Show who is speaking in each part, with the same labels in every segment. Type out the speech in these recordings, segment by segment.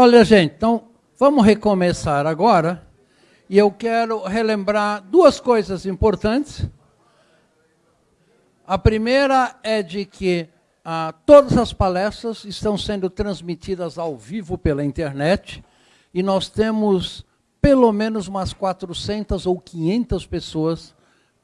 Speaker 1: Olha, gente, então vamos recomeçar agora. E eu quero relembrar duas coisas importantes. A primeira é de que ah, todas as palestras estão sendo transmitidas ao vivo pela internet e nós temos pelo menos umas 400 ou 500 pessoas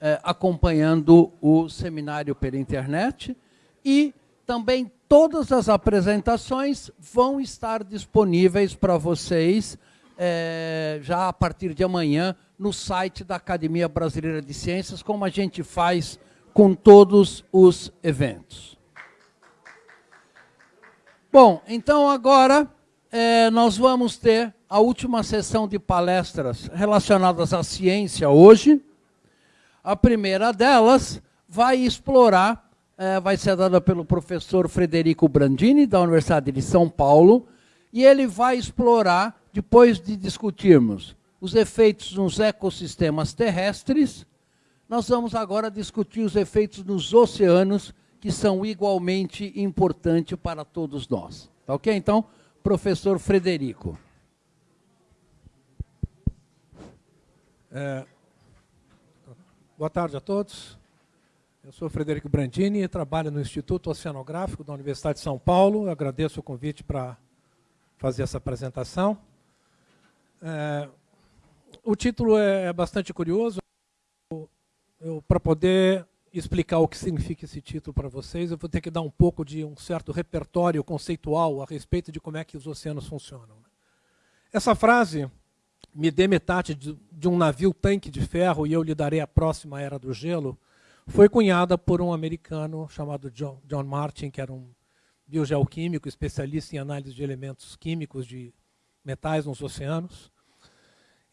Speaker 1: eh, acompanhando o seminário pela internet e também todas as apresentações vão estar disponíveis para vocês eh, já a partir de amanhã no site da Academia Brasileira de Ciências, como a gente faz com todos os eventos. Bom, então agora eh, nós vamos ter a última sessão de palestras relacionadas à ciência hoje. A primeira delas vai explorar, é, vai ser dada pelo professor Frederico Brandini, da Universidade de São Paulo, e ele vai explorar, depois de discutirmos os efeitos nos ecossistemas terrestres, nós vamos agora discutir os efeitos nos oceanos, que são igualmente importantes para todos nós. Tá ok? Então, professor Frederico.
Speaker 2: É, boa tarde a todos. Eu sou Frederico Brandini e trabalho no Instituto Oceanográfico da Universidade de São Paulo. Eu agradeço o convite para fazer essa apresentação. É, o título é, é bastante curioso. Para poder explicar o que significa esse título para vocês, eu vou ter que dar um pouco de um certo repertório conceitual a respeito de como é que os oceanos funcionam. Essa frase me dê metade de, de um navio tanque de ferro e eu lhe darei a próxima era do gelo, foi cunhada por um americano chamado John, John Martin, que era um biogeoquímico, especialista em análise de elementos químicos de metais nos oceanos.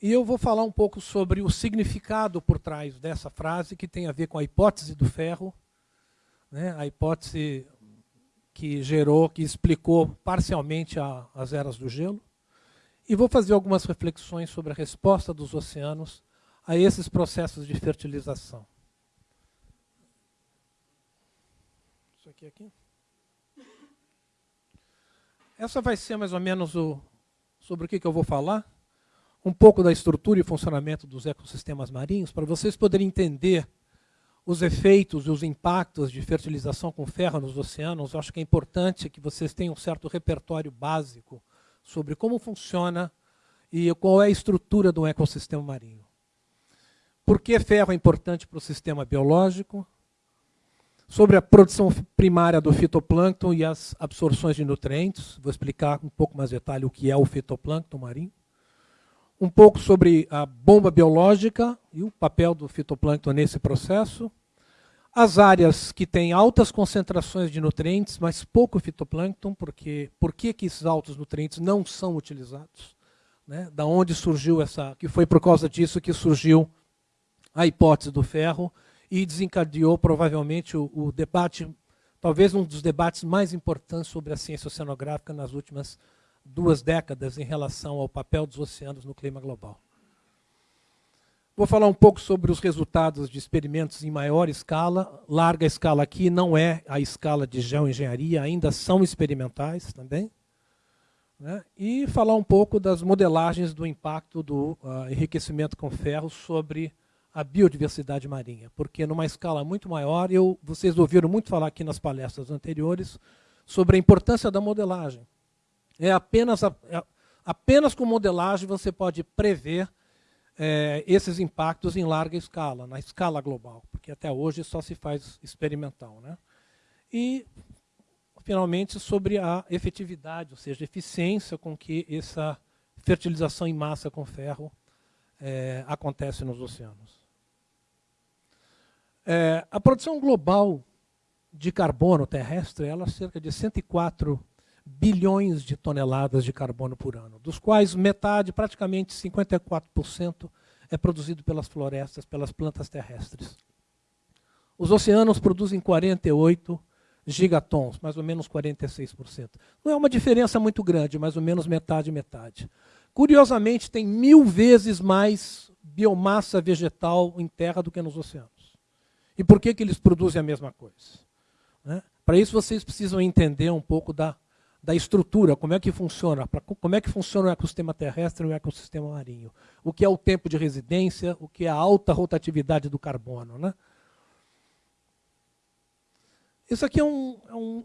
Speaker 2: E eu vou falar um pouco sobre o significado por trás dessa frase, que tem a ver com a hipótese do ferro, né, a hipótese que gerou, que explicou parcialmente a, as eras do gelo. E vou fazer algumas reflexões sobre a resposta dos oceanos a esses processos de fertilização. Aqui, aqui. Essa vai ser mais ou menos o, sobre o que, que eu vou falar. Um pouco da estrutura e funcionamento dos ecossistemas marinhos, para vocês poderem entender os efeitos e os impactos de fertilização com ferro nos oceanos. Eu acho que é importante que vocês tenham um certo repertório básico sobre como funciona e qual é a estrutura do ecossistema marinho. Por que ferro é importante para o sistema biológico? Sobre a produção primária do fitoplâncton e as absorções de nutrientes. Vou explicar um pouco mais detalhe o que é o fitoplâncton marinho. Um pouco sobre a bomba biológica e o papel do fitoplâncton nesse processo. As áreas que têm altas concentrações de nutrientes, mas pouco fitoplâncton, porque por que, que esses altos nutrientes não são utilizados? Né? Da onde surgiu essa, que foi por causa disso que surgiu a hipótese do ferro e desencadeou provavelmente o, o debate, talvez um dos debates mais importantes sobre a ciência oceanográfica nas últimas duas décadas em relação ao papel dos oceanos no clima global. Vou falar um pouco sobre os resultados de experimentos em maior escala. Larga escala aqui não é a escala de geoengenharia, ainda são experimentais também. Né? E falar um pouco das modelagens do impacto do uh, enriquecimento com ferro sobre a biodiversidade marinha. Porque numa escala muito maior, eu, vocês ouviram muito falar aqui nas palestras anteriores sobre a importância da modelagem. É apenas, a, é, apenas com modelagem você pode prever é, esses impactos em larga escala, na escala global, porque até hoje só se faz experimental. Né? E, finalmente, sobre a efetividade, ou seja, a eficiência com que essa fertilização em massa com ferro é, acontece nos oceanos. É, a produção global de carbono terrestre ela é cerca de 104 bilhões de toneladas de carbono por ano, dos quais metade, praticamente 54%, é produzido pelas florestas, pelas plantas terrestres. Os oceanos produzem 48 gigatons, mais ou menos 46%. Não é uma diferença muito grande, mais ou menos metade metade. Curiosamente, tem mil vezes mais biomassa vegetal em terra do que nos oceanos. E por que, que eles produzem a mesma coisa? Né? Para isso vocês precisam entender um pouco da, da estrutura, como é que funciona, pra, como é que funciona o ecossistema terrestre e o ecossistema marinho. O que é o tempo de residência, o que é a alta rotatividade do carbono. Né? Isso aqui é um, é um,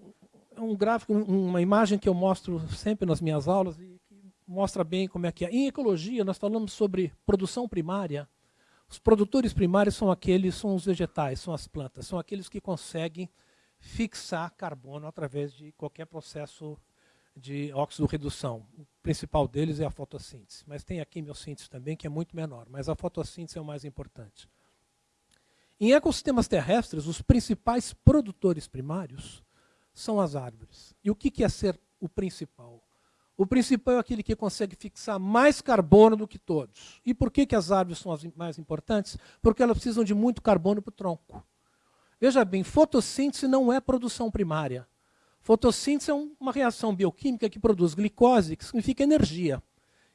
Speaker 2: é um gráfico, uma imagem que eu mostro sempre nas minhas aulas e que mostra bem como é que é. Em ecologia, nós falamos sobre produção primária. Os produtores primários são aqueles, são os vegetais, são as plantas, são aqueles que conseguem fixar carbono através de qualquer processo de óxido-redução. O principal deles é a fotossíntese, mas tem a quimiossíntese também, que é muito menor, mas a fotossíntese é o mais importante. Em ecossistemas terrestres, os principais produtores primários são as árvores. E o que é ser o principal? O principal é aquele que consegue fixar mais carbono do que todos. E por que, que as árvores são as mais importantes? Porque elas precisam de muito carbono para o tronco. Veja bem, fotossíntese não é produção primária. Fotossíntese é uma reação bioquímica que produz glicose, que significa energia.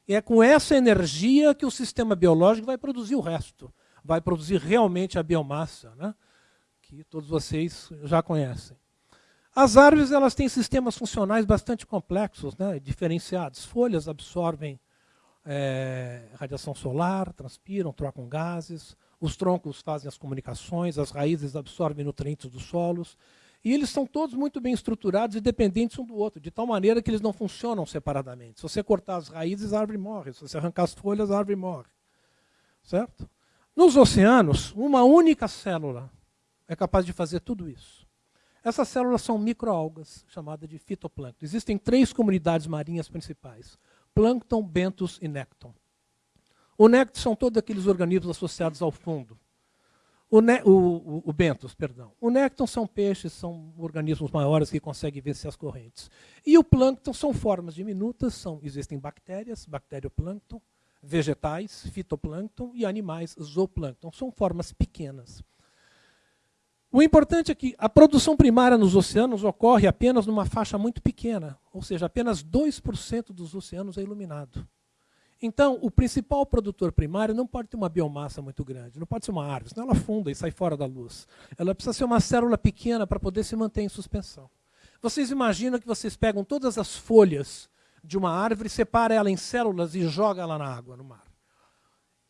Speaker 2: E é com essa energia que o sistema biológico vai produzir o resto vai produzir realmente a biomassa, né? que todos vocês já conhecem. As árvores elas têm sistemas funcionais bastante complexos, né? diferenciados. Folhas absorvem é, radiação solar, transpiram, trocam gases. Os troncos fazem as comunicações, as raízes absorvem nutrientes dos solos. E eles são todos muito bem estruturados e dependentes um do outro, de tal maneira que eles não funcionam separadamente. Se você cortar as raízes, a árvore morre. Se você arrancar as folhas, a árvore morre. Certo? Nos oceanos, uma única célula é capaz de fazer tudo isso. Essas células são microalgas, chamadas de fitoplâncton. Existem três comunidades marinhas principais: plâncton, bentos e nécton. O nécton são todos aqueles organismos associados ao fundo. O, o, o, o bentos, perdão. O nécton são peixes, são organismos maiores que conseguem vencer as correntes. E o plâncton são formas diminutas, são, existem bactérias, bacterioplâncton, vegetais, fitoplâncton, e animais, zooplâncton. São formas pequenas. O importante é que a produção primária nos oceanos ocorre apenas numa faixa muito pequena, ou seja, apenas 2% dos oceanos é iluminado. Então, o principal produtor primário não pode ter uma biomassa muito grande, não pode ser uma árvore, senão ela funda e sai fora da luz. Ela precisa ser uma célula pequena para poder se manter em suspensão. Vocês imaginam que vocês pegam todas as folhas de uma árvore, separa ela em células e joga ela na água, no mar.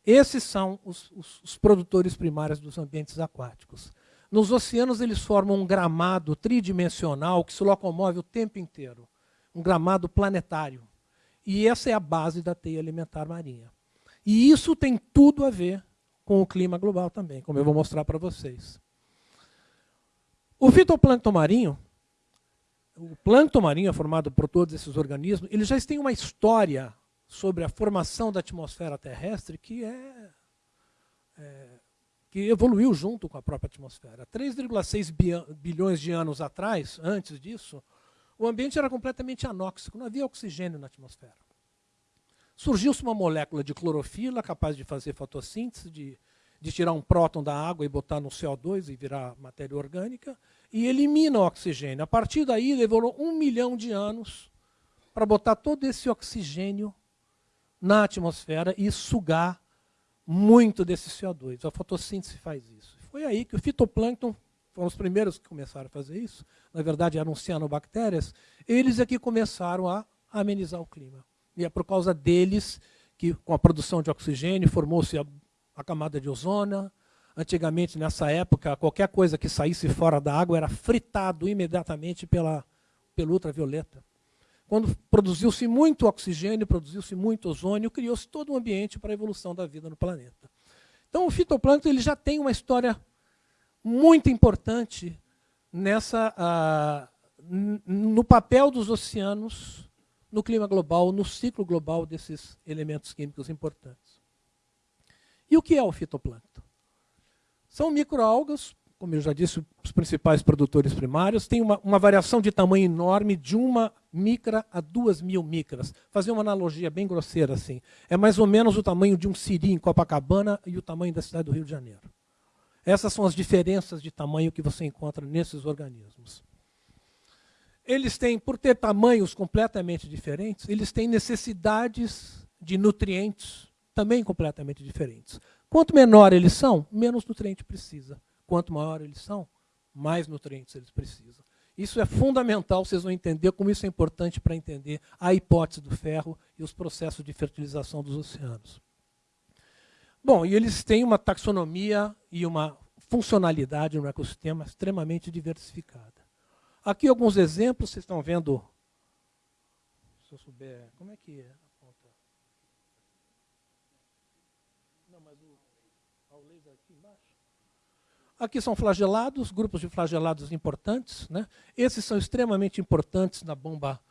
Speaker 2: Esses são os, os, os produtores primários dos ambientes aquáticos. Nos oceanos, eles formam um gramado tridimensional que se locomove o tempo inteiro um gramado planetário. E essa é a base da teia alimentar marinha. E isso tem tudo a ver com o clima global também, como eu vou mostrar para vocês. O fitoplâncton marinho o plâncton marinho é formado por todos esses organismos, eles já têm uma história sobre a formação da atmosfera terrestre que é, é que evoluiu junto com a própria atmosfera. 3,6 bilhões de anos atrás, antes disso, o ambiente era completamente anóxico, não havia oxigênio na atmosfera. Surgiu-se uma molécula de clorofila capaz de fazer fotossíntese, de de tirar um próton da água e botar no CO2 e virar matéria orgânica, e elimina o oxigênio. A partir daí, levou um milhão de anos para botar todo esse oxigênio na atmosfera e sugar muito desse CO2. A fotossíntese faz isso. Foi aí que o fitoplâncton foram os primeiros que começaram a fazer isso. Na verdade, eram cianobactérias. Eles é que começaram a amenizar o clima. E é por causa deles que, com a produção de oxigênio, formou-se a a camada de ozona. Antigamente, nessa época, qualquer coisa que saísse fora da água era fritado imediatamente pela, pela ultravioleta. Quando produziu-se muito oxigênio, produziu-se muito ozônio, criou-se todo um ambiente para a evolução da vida no planeta. Então, o fitoplâncton ele já tem uma história muito importante nessa, uh, no papel dos oceanos no clima global, no ciclo global desses elementos químicos importantes. E o que é o fitoplâncton? São microalgas, como eu já disse, os principais produtores primários, tem uma, uma variação de tamanho enorme, de uma micra a duas mil micras. Fazer uma analogia bem grosseira assim. É mais ou menos o tamanho de um siri em Copacabana e o tamanho da cidade do Rio de Janeiro. Essas são as diferenças de tamanho que você encontra nesses organismos. Eles têm, por ter tamanhos completamente diferentes, eles têm necessidades de nutrientes também completamente diferentes. Quanto menor eles são, menos nutriente precisa. Quanto maior eles são, mais nutrientes eles precisam. Isso é fundamental, vocês vão entender como isso é importante para entender a hipótese do ferro e os processos de fertilização dos oceanos. Bom, e eles têm uma taxonomia e uma funcionalidade no ecossistema extremamente diversificada. Aqui alguns exemplos, vocês estão vendo. Se eu souber, como é que é? Não, mas o, o laser aqui embaixo. Aqui são flagelados, grupos de flagelados importantes. Né? Esses são extremamente importantes na bomba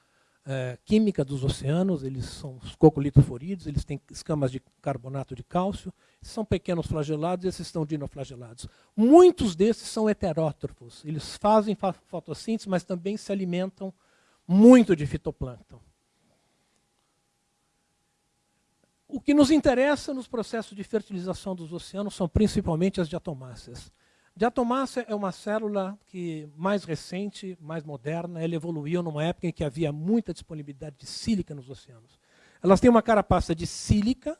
Speaker 2: é, química dos oceanos, eles são os coccolitoforídeos, eles têm escamas de carbonato de cálcio, são pequenos flagelados, esses estão dinoflagelados. Muitos desses são heterótrofos, eles fazem fotossíntese, mas também se alimentam muito de fitoplâncton. O que nos interessa nos processos de fertilização dos oceanos são principalmente as diatomáceas. Diatomácea é uma célula que mais recente, mais moderna, ela evoluiu numa época em que havia muita disponibilidade de sílica nos oceanos. Elas têm uma carapaça de sílica,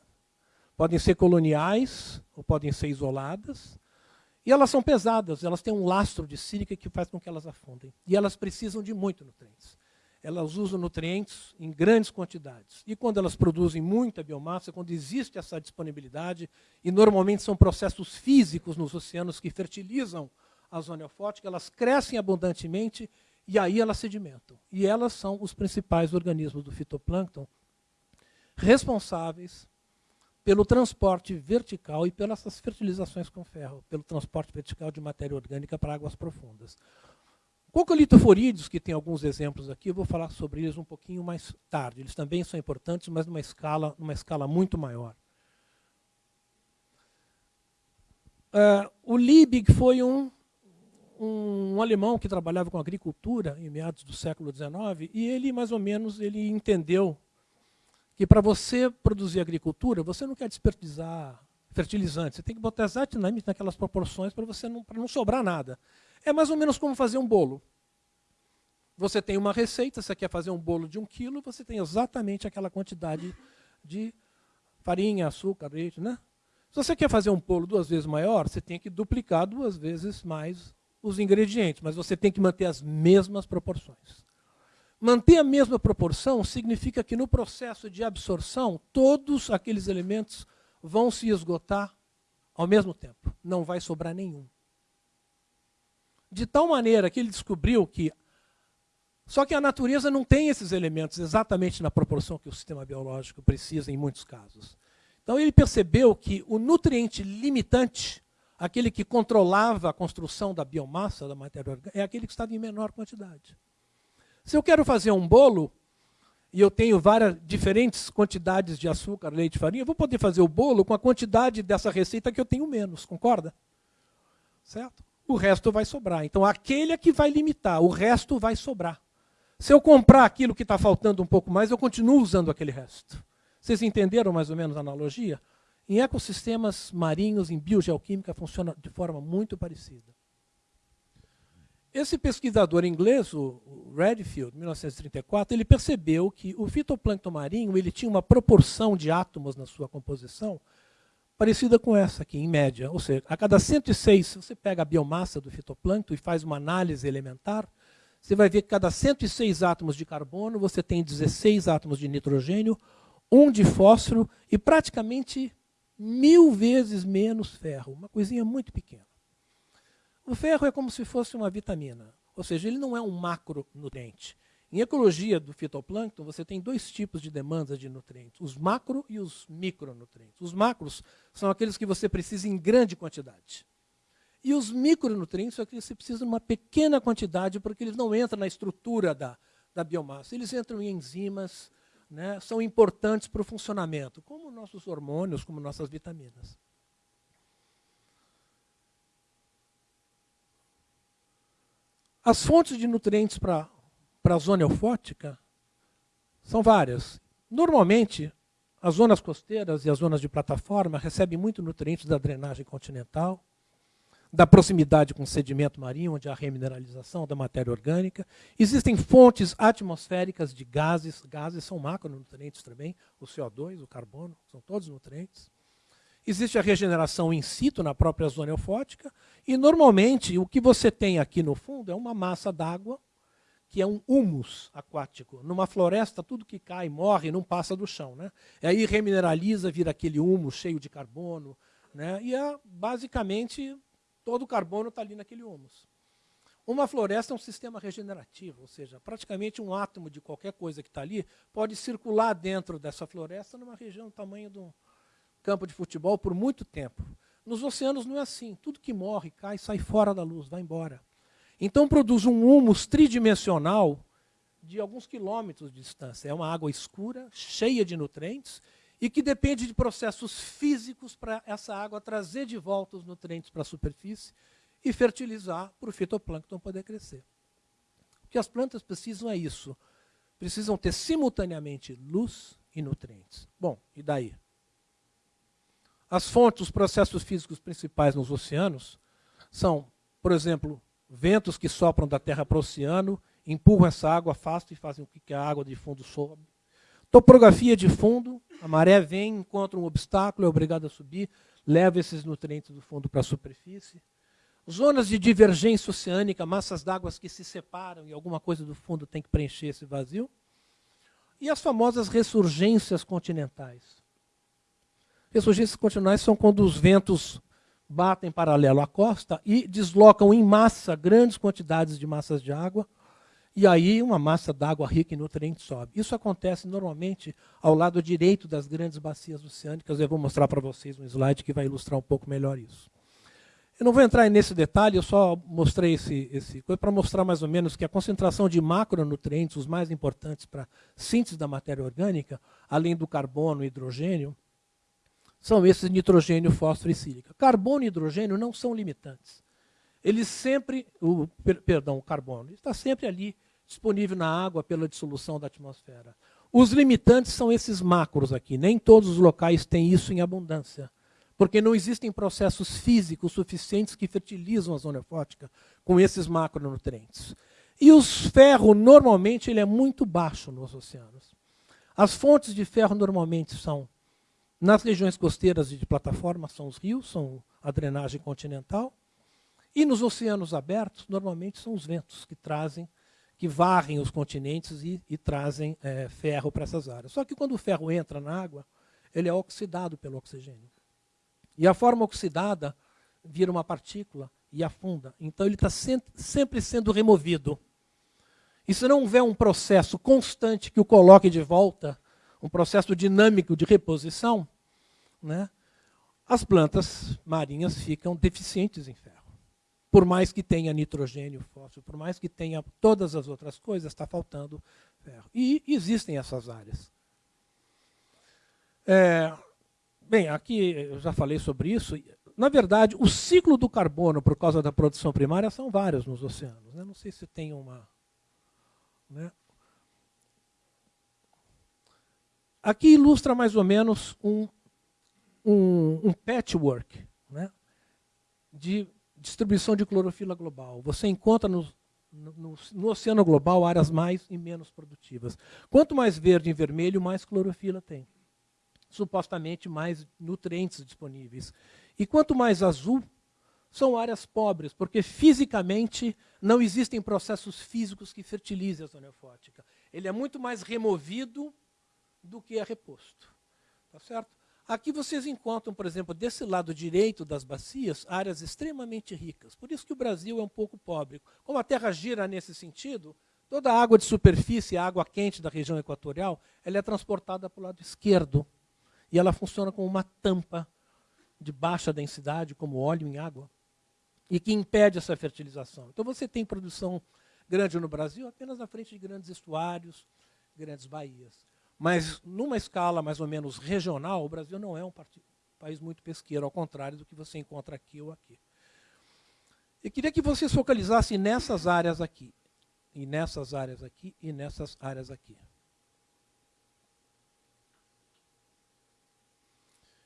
Speaker 2: podem ser coloniais ou podem ser isoladas, e elas são pesadas, elas têm um lastro de sílica que faz com que elas afundem. E elas precisam de muito nutrientes elas usam nutrientes em grandes quantidades. E quando elas produzem muita biomassa, quando existe essa disponibilidade, e normalmente são processos físicos nos oceanos que fertilizam a zona eufótica, elas crescem abundantemente e aí elas sedimentam. E elas são os principais organismos do fitoplâncton responsáveis pelo transporte vertical e pelas fertilizações com ferro, pelo transporte vertical de matéria orgânica para águas profundas. Cocolitoforídeos, que tem alguns exemplos aqui, eu vou falar sobre eles um pouquinho mais tarde. Eles também são importantes, mas numa escala, numa escala muito maior. Uh, o Liebig foi um, um, um, alemão que trabalhava com agricultura em meados do século XIX, e ele, mais ou menos, ele entendeu que para você produzir agricultura, você não quer desperdiçar fertilizante, você tem que botar exatamente naquelas proporções para não, não sobrar nada. É mais ou menos como fazer um bolo. Você tem uma receita, você quer fazer um bolo de um quilo, você tem exatamente aquela quantidade de farinha, açúcar, leite, né? Se você quer fazer um bolo duas vezes maior, você tem que duplicar duas vezes mais os ingredientes, mas você tem que manter as mesmas proporções. Manter a mesma proporção significa que no processo de absorção, todos aqueles elementos vão se esgotar ao mesmo tempo. Não vai sobrar nenhum de tal maneira que ele descobriu que. Só que a natureza não tem esses elementos exatamente na proporção que o sistema biológico precisa em muitos casos. Então ele percebeu que o nutriente limitante, aquele que controlava a construção da biomassa, da matéria orgânica, é aquele que estava em menor quantidade. Se eu quero fazer um bolo, e eu tenho várias diferentes quantidades de açúcar, leite, farinha, eu vou poder fazer o bolo com a quantidade dessa receita que eu tenho menos, concorda? Certo? O resto vai sobrar. Então, aquele é que vai limitar, o resto vai sobrar. Se eu comprar aquilo que está faltando um pouco mais, eu continuo usando aquele resto. Vocês entenderam mais ou menos a analogia? Em ecossistemas marinhos, em biogeoquímica, funciona de forma muito parecida. Esse pesquisador inglês, o Redfield, 1934, ele percebeu que o fitoplâncton marinho ele tinha uma proporção de átomos na sua composição parecida com essa aqui, em média. Ou seja, a cada 106, se você pega a biomassa do fitoplâncton e faz uma análise elementar, você vai ver que cada 106 átomos de carbono, você tem 16 átomos de nitrogênio, um de fósforo e praticamente mil vezes menos ferro. Uma coisinha muito pequena. O ferro é como se fosse uma vitamina. Ou seja, ele não é um macronutriente. Em ecologia do fitoplâncton, você tem dois tipos de demandas de nutrientes, os macro e os micronutrientes. Os macros são aqueles que você precisa em grande quantidade. E os micronutrientes são aqueles que você precisa em uma pequena quantidade, porque eles não entram na estrutura da, da biomassa. Eles entram em enzimas, né, são importantes para o funcionamento, como nossos hormônios, como nossas vitaminas. As fontes de nutrientes para para a zona eufótica são várias. Normalmente, as zonas costeiras e as zonas de plataforma recebem muito nutrientes da drenagem continental. da proximidade com o sedimento marinho, onde há remineralização da matéria orgânica. Existem fontes atmosféricas de gases, gases são macronutrientes também, o CO2, o carbono, são todos nutrientes. Existe a regeneração in situ na própria zona eufótica, e normalmente o que você tem aqui no fundo é uma massa d'água, que é um humus aquático. Numa floresta, tudo que cai, morre, não passa do chão. Né? E aí remineraliza, vira aquele humus cheio de carbono, né? e é, basicamente todo o carbono está ali naquele humus. Uma floresta é um sistema regenerativo, ou seja, praticamente um átomo de qualquer coisa que está ali pode circular dentro dessa floresta numa região do tamanho de um, campo de futebol por muito tempo. Nos oceanos não é assim. Tudo que morre, cai, sai fora da luz, vai embora. Então produz um humus tridimensional de alguns quilômetros de distância. É uma água escura, cheia de nutrientes, e que depende de processos físicos para essa água trazer de volta os nutrientes para a superfície e fertilizar para o fitoplâncton poder crescer. O que as plantas precisam é isso. Precisam ter simultaneamente luz e nutrientes. Bom, e daí? As fontes, os processos físicos principais nos oceanos são, por exemplo, ventos que sopram da terra para o oceano, empurram essa água, afastam e fazem com que a água de fundo sobe. Topografia de fundo, a maré vem, encontra um obstáculo, é obrigada a subir, leva esses nutrientes do fundo para a superfície. Zonas de divergência oceânica, massas d'água que se separam e alguma coisa do fundo tem que preencher esse vazio. E as famosas ressurgências continentais. Ressurgências continentais são quando os ventos batem paralelo à costa e deslocam em massa grandes quantidades de massas de água, e aí uma massa d'água rica em nutrientes sobe. Isso acontece normalmente ao lado direito das grandes bacias oceânicas. Eu vou mostrar para vocês um slide que vai ilustrar um pouco melhor isso. Eu não vou entrar nesse detalhe, eu só mostrei esse, esse coisa para mostrar mais ou menos que a concentração de macronutrientes, os mais importantes para a síntese da matéria orgânica, além do carbono e hidrogênio, são esses nitrogênio, fósforo e sílica. Carbono e hidrogênio não são limitantes. Eles sempre, o, perdão, o carbono, está sempre ali disponível na água pela dissolução da atmosfera. Os limitantes são esses macros aqui. Nem todos os locais têm isso em abundância. Porque não existem processos físicos suficientes que fertilizam a zona fótica com esses macronutrientes. E os ferro, normalmente, ele é muito baixo nos oceanos. As fontes de ferro normalmente são nas regiões costeiras de plataforma são os rios, são a drenagem continental. E nos oceanos abertos, normalmente são os ventos que trazem, que varrem os continentes e, e trazem é, ferro para essas áreas. Só que quando o ferro entra na água, ele é oxidado pelo oxigênio. E a forma oxidada vira uma partícula e afunda. Então ele está sempre sendo removido. E se não houver um processo constante que o coloque de volta, um processo dinâmico de reposição, né, as plantas marinhas ficam deficientes em ferro. Por mais que tenha nitrogênio, fósforo, por mais que tenha todas as outras coisas, está faltando ferro. E existem essas áreas. É, bem, aqui eu já falei sobre isso. Na verdade, o ciclo do carbono, por causa da produção primária, são vários nos oceanos. Né? Não sei se tem uma. Né? Aqui ilustra mais ou menos um um, um patchwork né, de distribuição de clorofila global. Você encontra no, no, no, oceano global áreas mais e menos produtivas. Quanto mais verde e vermelho, mais clorofila tem. Supostamente mais nutrientes disponíveis. E quanto mais azul, são áreas pobres, porque fisicamente não existem processos físicos que fertilizem a zona eufótica. Ele é muito mais removido do que é reposto. Tá certo? Aqui vocês encontram, por exemplo, desse lado direito das bacias, áreas extremamente ricas. Por isso que o Brasil é um pouco pobre. Como a Terra gira nesse sentido, toda a água de superfície, a água quente da região equatorial, ela é transportada para o lado esquerdo. E ela funciona como uma tampa de baixa densidade, como óleo em água, e que impede essa fertilização. Então você tem produção grande no Brasil apenas na frente de grandes estuários, grandes baías. Mas, numa escala mais ou menos regional, o Brasil não é um país muito pesqueiro, ao contrário do que você encontra aqui ou aqui. Eu queria que vocês focalizassem nessas áreas aqui, e nessas áreas aqui, e nessas áreas aqui.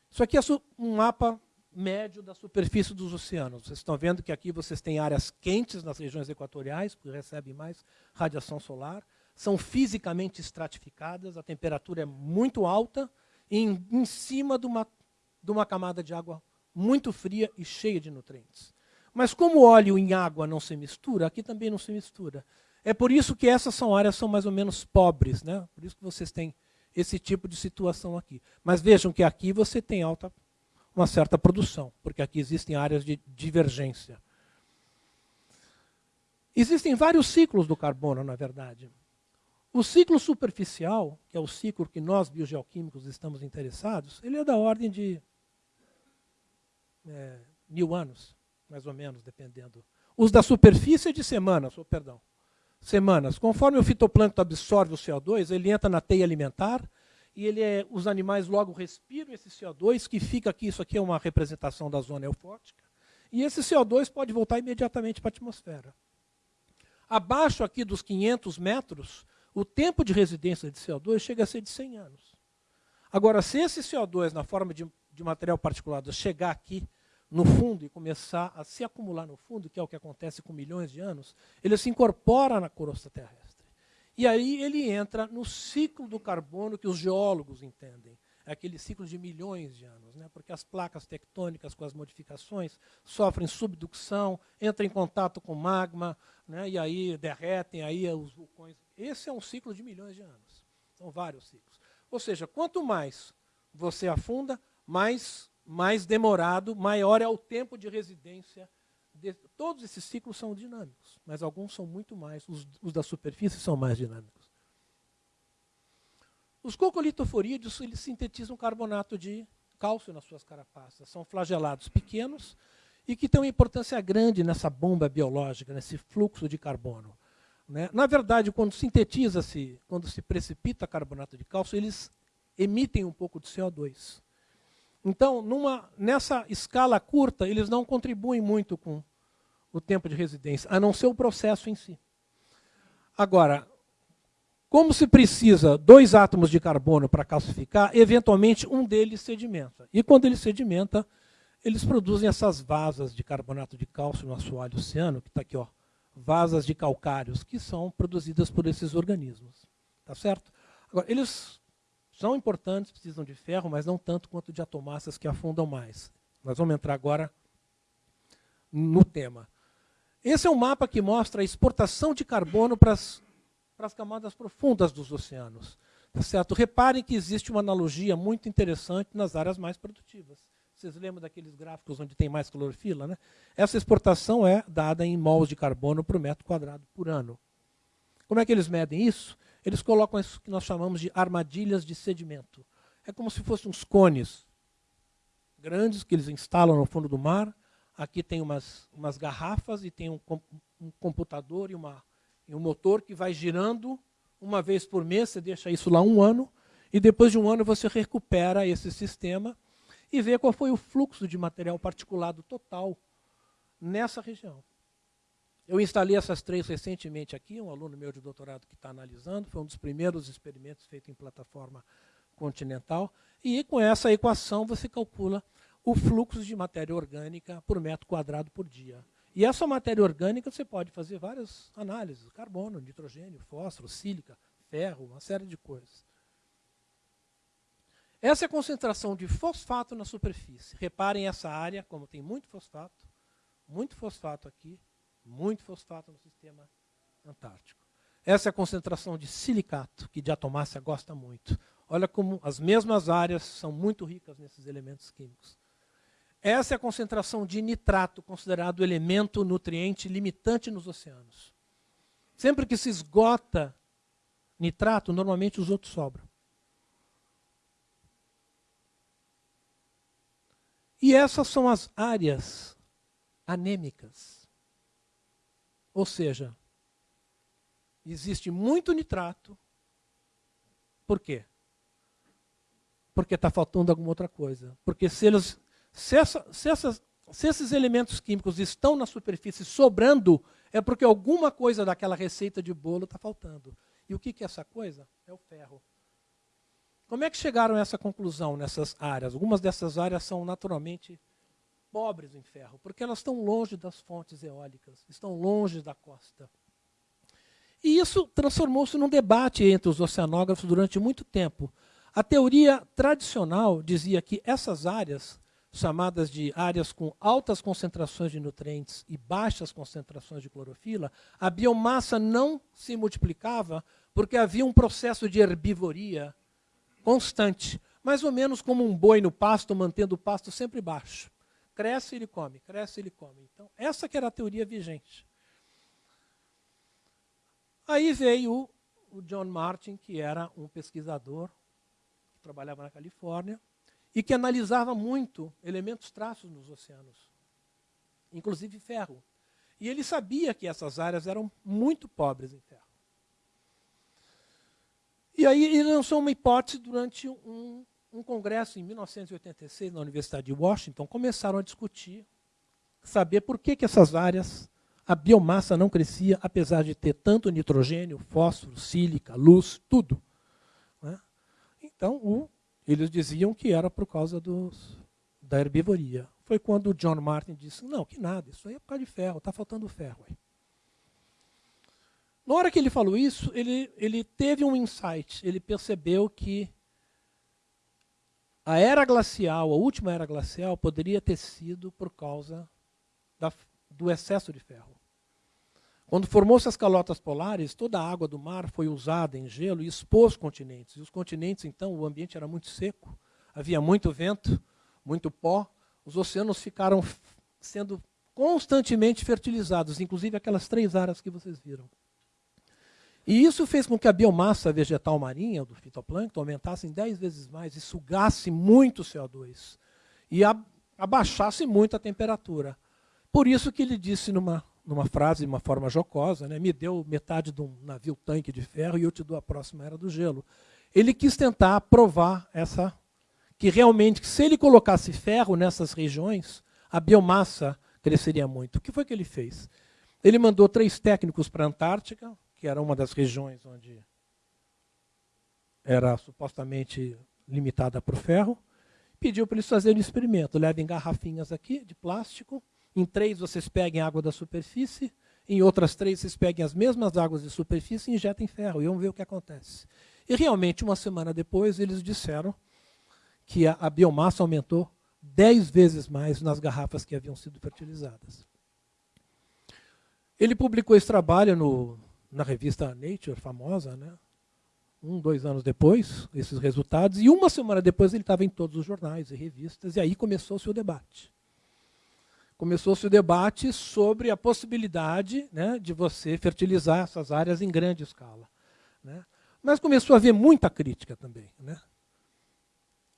Speaker 2: Isso aqui é um mapa médio da superfície dos oceanos. Vocês estão vendo que aqui vocês têm áreas quentes nas regiões equatoriais, que recebem mais radiação solar, são fisicamente estratificadas, a temperatura é muito alta, em, em cima de uma, de uma camada de água muito fria e cheia de nutrientes. Mas como óleo em água não se mistura, aqui também não se mistura. É por isso que essas são áreas são mais ou menos pobres, né? Por isso que vocês têm esse tipo de situação aqui. Mas vejam que aqui você tem alta uma certa produção, porque aqui existem áreas de divergência. Existem vários ciclos do carbono, na verdade. O ciclo superficial, que é o ciclo que nós, biogeoquímicos, estamos interessados, ele é da ordem de é, mil anos, mais ou menos, dependendo. Os da superfície é de semanas, oh, perdão. Semanas. Conforme o fitoplâncton absorve o CO2, ele entra na teia alimentar, e ele é, os animais logo respiram esse CO2, que fica aqui, isso aqui é uma representação da zona eufótica, e esse CO2 pode voltar imediatamente para a atmosfera. Abaixo aqui dos 500 metros, o tempo de residência de CO2 chega a ser de 100 anos. Agora, se esse CO2, na forma de, de material particulado, chegar aqui no fundo e começar a se acumular no fundo, que é o que acontece com milhões de anos, ele se incorpora na crosta terrestre. E aí ele entra no ciclo do carbono que os geólogos entendem. É aquele ciclo de milhões de anos, né? porque as placas tectônicas com as modificações sofrem subducção, entram em contato com magma, né? e aí derretem aí os vulcões. Esse é um ciclo de milhões de anos. São vários ciclos. Ou seja, quanto mais você afunda, mais, mais demorado, maior é o tempo de residência de, todos esses ciclos são dinâmicos, mas alguns são muito mais, os, os da superfície são mais dinâmicos. Os coccolitoforídeos eles sintetizam carbonato de cálcio nas suas carapaças. São flagelados pequenos e que têm uma importância grande nessa bomba biológica, nesse fluxo de carbono. Né? Na verdade, quando sintetiza-se, quando se precipita carbonato de cálcio, eles emitem um pouco de CO2. Então, numa, nessa escala curta, eles não contribuem muito com o tempo de residência, a não ser o processo em si. Agora, como se precisa dois átomos de carbono para calcificar, eventualmente um deles sedimenta. E quando ele sedimenta, eles produzem essas vasas de carbonato de cálcio no assoalho oceano, que está aqui, ó, vasas de calcários, que são produzidas por esses organismos. Tá certo? Agora, eles são importantes, precisam de ferro, mas não tanto quanto de atomáceas que afundam mais. Nós vamos entrar agora no tema. Esse é um mapa que mostra a exportação de carbono para as, para as camadas profundas dos oceanos. Tá certo? Reparem que existe uma analogia muito interessante nas áreas mais produtivas. Vocês lembram daqueles gráficos onde tem mais clorofila? Né? Essa exportação é dada em mols de carbono por metro quadrado por ano. Como é que eles medem isso? eles colocam isso que nós chamamos de armadilhas de sedimento. É como se fossem uns cones grandes que eles instalam no fundo do mar. Aqui tem umas, umas garrafas e tem um, um computador e, uma, e um motor que vai girando uma vez por mês. Você deixa isso lá um ano e depois de um ano você recupera esse sistema e vê qual foi o fluxo de material particulado total nessa região. Eu instalei essas três recentemente aqui, um aluno meu de doutorado que está analisando, foi um dos primeiros experimentos feitos em plataforma continental, e com essa equação você calcula o fluxo de matéria orgânica por metro quadrado por dia. E essa matéria orgânica você pode fazer várias análises, carbono, nitrogênio, fósforo, sílica, ferro, uma série de coisas. Essa é a concentração de fosfato na superfície. Reparem essa área, como tem muito fosfato, muito fosfato aqui, muito fosfato no sistema antártico. Essa é a concentração de silicato, que diatomácea gosta muito. Olha como as mesmas áreas são muito ricas nesses elementos químicos. Essa é a concentração de nitrato, considerado elemento nutriente limitante nos oceanos. Sempre que se esgota nitrato, normalmente os outros sobram. E essas são as áreas anêmicas. Ou seja, existe muito nitrato. Por quê? Porque está faltando alguma outra coisa. Porque se, eles, se, essa, se, essas, se esses elementos químicos estão na superfície sobrando, é porque alguma coisa daquela receita de bolo está faltando. E o que, que é essa coisa? É o ferro. Como é que chegaram a essa conclusão nessas áreas? Algumas dessas áreas são naturalmente pobres em ferro, porque elas estão longe das fontes eólicas, estão longe da costa. E isso transformou-se num debate entre os oceanógrafos durante muito tempo. A teoria tradicional dizia que essas áreas, chamadas de áreas com altas concentrações de nutrientes e baixas concentrações de clorofila, a biomassa não se multiplicava porque havia um processo de herbivoria constante, mais ou menos como um boi no pasto, mantendo o pasto sempre baixo. Cresce, ele come, cresce, ele come. Então, essa que era a teoria vigente. Aí veio o John Martin, que era um pesquisador que trabalhava na Califórnia e que analisava muito elementos traços nos oceanos, inclusive ferro. E ele sabia que essas áreas eram muito pobres em ferro. E aí ele lançou uma hipótese durante um, um congresso em 1986 na Universidade de Washington. Começaram a discutir, saber por que, que essas áreas a biomassa não crescia, apesar de ter tanto nitrogênio, fósforo, sílica, luz, tudo. Né? Então, o, eles diziam que era por causa dos, da herbivoria. Foi quando o John Martin disse, não, que nada, isso aí é por causa de ferro, está faltando ferro. Aí. Na hora que ele falou isso, ele, ele teve um insight, ele percebeu que a era glacial, a última era glacial, poderia ter sido por causa da, do excesso de ferro. Quando formou-se as calotas polares, toda a água do mar foi usada em gelo e expôs os continentes. E os continentes, então, o ambiente era muito seco, havia muito vento, muito pó. Os oceanos ficaram sendo constantemente fertilizados, inclusive aquelas três áreas que vocês viram. E isso fez com que a biomassa vegetal marinha, do fitoplâncton, aumentasse em 10 vezes mais e sugasse muito CO2. E abaixasse muito a temperatura. Por isso que ele disse numa numa frase, de uma forma jocosa, né, me deu metade de um navio tanque de ferro e eu te dou a próxima era do gelo. Ele quis tentar provar essa que realmente, se ele colocasse ferro nessas regiões, a biomassa cresceria muito. O que foi que ele fez? Ele mandou três técnicos para a Antártica, que era uma das regiões onde era supostamente limitada para o ferro, pediu para eles fazerem um experimento. Levem garrafinhas aqui de plástico, em três vocês peguem água da superfície, em outras três vocês peguem as mesmas águas de superfície e injetem ferro, e vamos ver o que acontece. E realmente, uma semana depois, eles disseram que a, a biomassa aumentou dez vezes mais nas garrafas que haviam sido fertilizadas. Ele publicou esse trabalho no, na revista Nature, famosa, né? um, dois anos depois, esses resultados, e uma semana depois ele estava em todos os jornais e revistas, e aí começou-se o debate começou-se o debate sobre a possibilidade né, de você fertilizar essas áreas em grande escala. Né? Mas começou a haver muita crítica também. Né?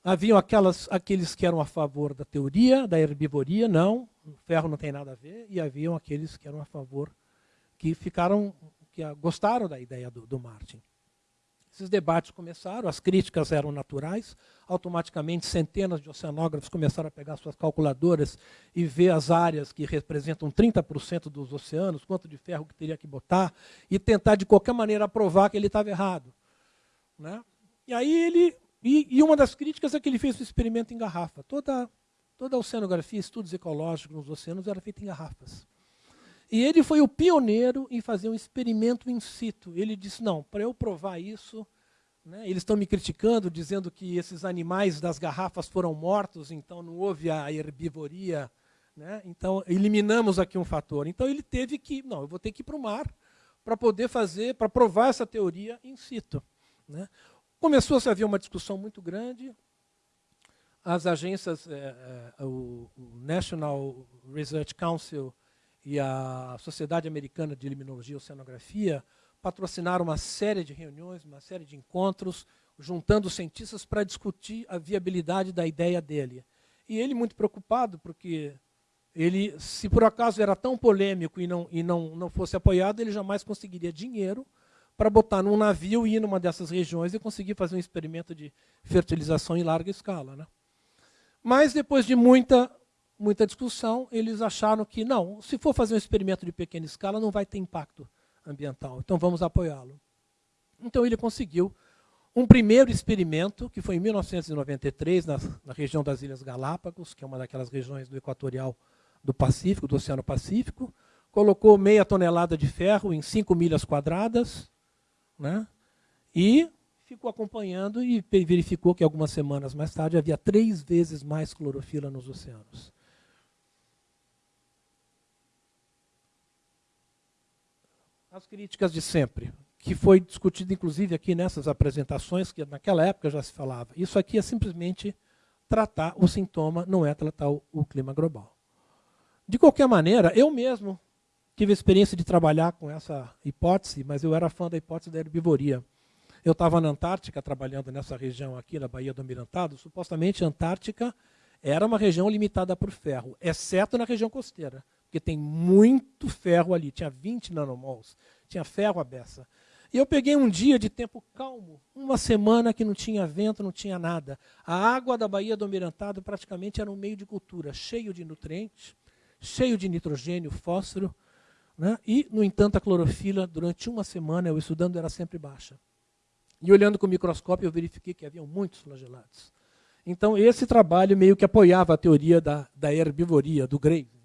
Speaker 2: Haviam aquelas, aqueles que eram a favor da teoria, da herbivoria, não, o ferro não tem nada a ver, e haviam aqueles que eram a favor, que ficaram, que gostaram da ideia do, do Martin. Esses debates começaram, as críticas eram naturais, automaticamente centenas de oceanógrafos começaram a pegar suas calculadoras e ver as áreas que representam 30% dos oceanos, quanto de ferro que teria que botar, e tentar de qualquer maneira provar que ele estava errado. Né? E aí ele. E, e, uma das críticas é que ele fez o experimento em garrafa. Toda, toda a oceanografia, estudos ecológicos nos oceanos era feita em garrafas. E ele foi o pioneiro em fazer um experimento in situ. Ele disse, não, para eu provar isso, né, eles estão me criticando, dizendo que esses animais das garrafas foram mortos, então não houve a herbivoria. Né, então, eliminamos aqui um fator. Então, ele teve que, não, eu vou ter que ir para o mar para poder fazer, para provar essa teoria in situ. Né. Começou-se a haver uma discussão muito grande. As agências, é, é, o, National Research Council e a Sociedade Americana de Limnologia e Oceanografia patrocinaram uma série de reuniões, uma série de encontros, juntando cientistas para discutir a viabilidade da ideia dele. E ele muito preocupado, porque ele, se por acaso era tão polêmico e não, e não, não fosse apoiado, ele jamais conseguiria dinheiro para botar num navio e ir numa dessas regiões e conseguir fazer um experimento de fertilização em larga escala. Né? Mas, depois de muita muita discussão, eles acharam que, não, se for fazer um experimento de pequena escala, não vai ter impacto ambiental, então vamos apoiá-lo. Então ele conseguiu um primeiro experimento, que foi em 1993, na, na, região das Ilhas Galápagos, que é uma daquelas regiões do equatorial do Pacífico, do Oceano Pacífico, colocou meia tonelada de ferro em 5 milhas quadradas, né? e ficou acompanhando e verificou que algumas semanas mais tarde havia três vezes mais clorofila nos oceanos. As críticas de sempre que foi discutido inclusive aqui nessas apresentações, que naquela época já se falava. Isso aqui é simplesmente tratar o sintoma, não é tratar o, clima global. De qualquer maneira, eu mesmo tive a experiência de trabalhar com essa hipótese, mas eu era fã da hipótese da herbivoria. Eu estava na Antártica, trabalhando nessa região aqui, na Baía do Almirantado. Supostamente, a Antártica era uma região limitada por ferro, exceto na região costeira, porque tem muito ferro ali. Tinha 20 nanomols, tinha ferro à beça. E eu peguei um dia de tempo calmo, uma semana que não tinha vento, não tinha nada. A água da Baía do Almirantado praticamente era um meio de cultura, cheio de nutrientes, cheio de nitrogênio, fósforo. Né? E, no entanto, a clorofila, durante uma semana, eu estudando, era sempre baixa. E olhando com o microscópio, eu verifiquei que havia muitos flagelados. Então, esse trabalho meio que apoiava a teoria da, da herbivoria, do Graves.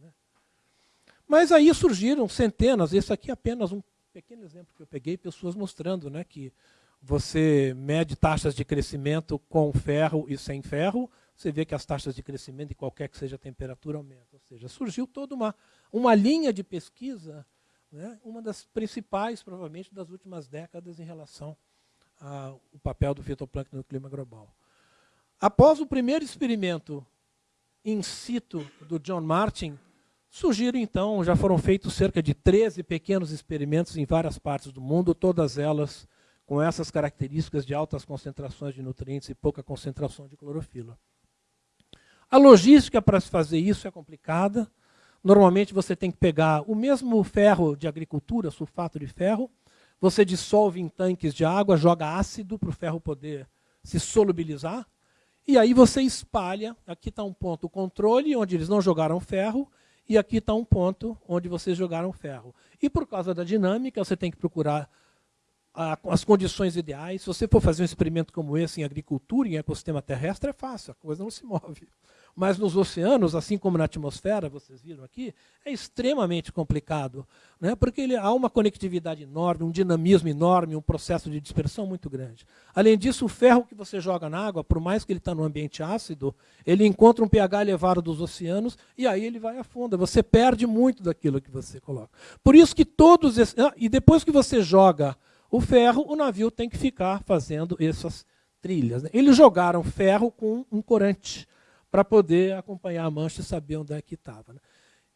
Speaker 2: Mas aí surgiram centenas, esse aqui é apenas um pequeno exemplo que eu peguei, pessoas mostrando né, que você mede taxas de crescimento com ferro e sem ferro, você vê que as taxas de crescimento, de qualquer que seja a temperatura, aumentam. Ou seja, surgiu toda uma, uma linha de pesquisa, né, uma das principais, provavelmente, das últimas décadas em relação ao papel do fitoplâncton no clima global. Após o primeiro experimento in situ do John Martin, Surgiram, então, já foram feitos cerca de 13 pequenos experimentos em várias partes do mundo, todas elas com essas características de altas concentrações de nutrientes e pouca concentração de clorofila. A logística para se fazer isso é complicada. Normalmente você tem que pegar o mesmo ferro de agricultura, sulfato de ferro, você dissolve em tanques de água, joga ácido para o ferro poder se solubilizar, e aí você espalha, aqui está um ponto controle, onde eles não jogaram ferro, e aqui está um ponto onde vocês jogaram ferro. E por causa da dinâmica, você tem que procurar as condições ideais. Se você for fazer um experimento como esse em agricultura, em ecossistema terrestre, é fácil, a coisa não se move. Mas nos oceanos, assim como na atmosfera, vocês viram aqui, é extremamente complicado, né? porque ele, há uma conectividade enorme, um dinamismo enorme, um processo de dispersão muito grande. Além disso, o ferro que você joga na água, por mais que ele está no ambiente ácido, ele encontra um pH elevado dos oceanos e aí ele vai a fundo. Você perde muito daquilo que você coloca. Por isso que todos esses, ah, e depois que você joga o ferro, o navio tem que ficar fazendo essas trilhas. Né? Eles jogaram ferro com um corante para poder acompanhar a mancha e saber onde é que estava. Né?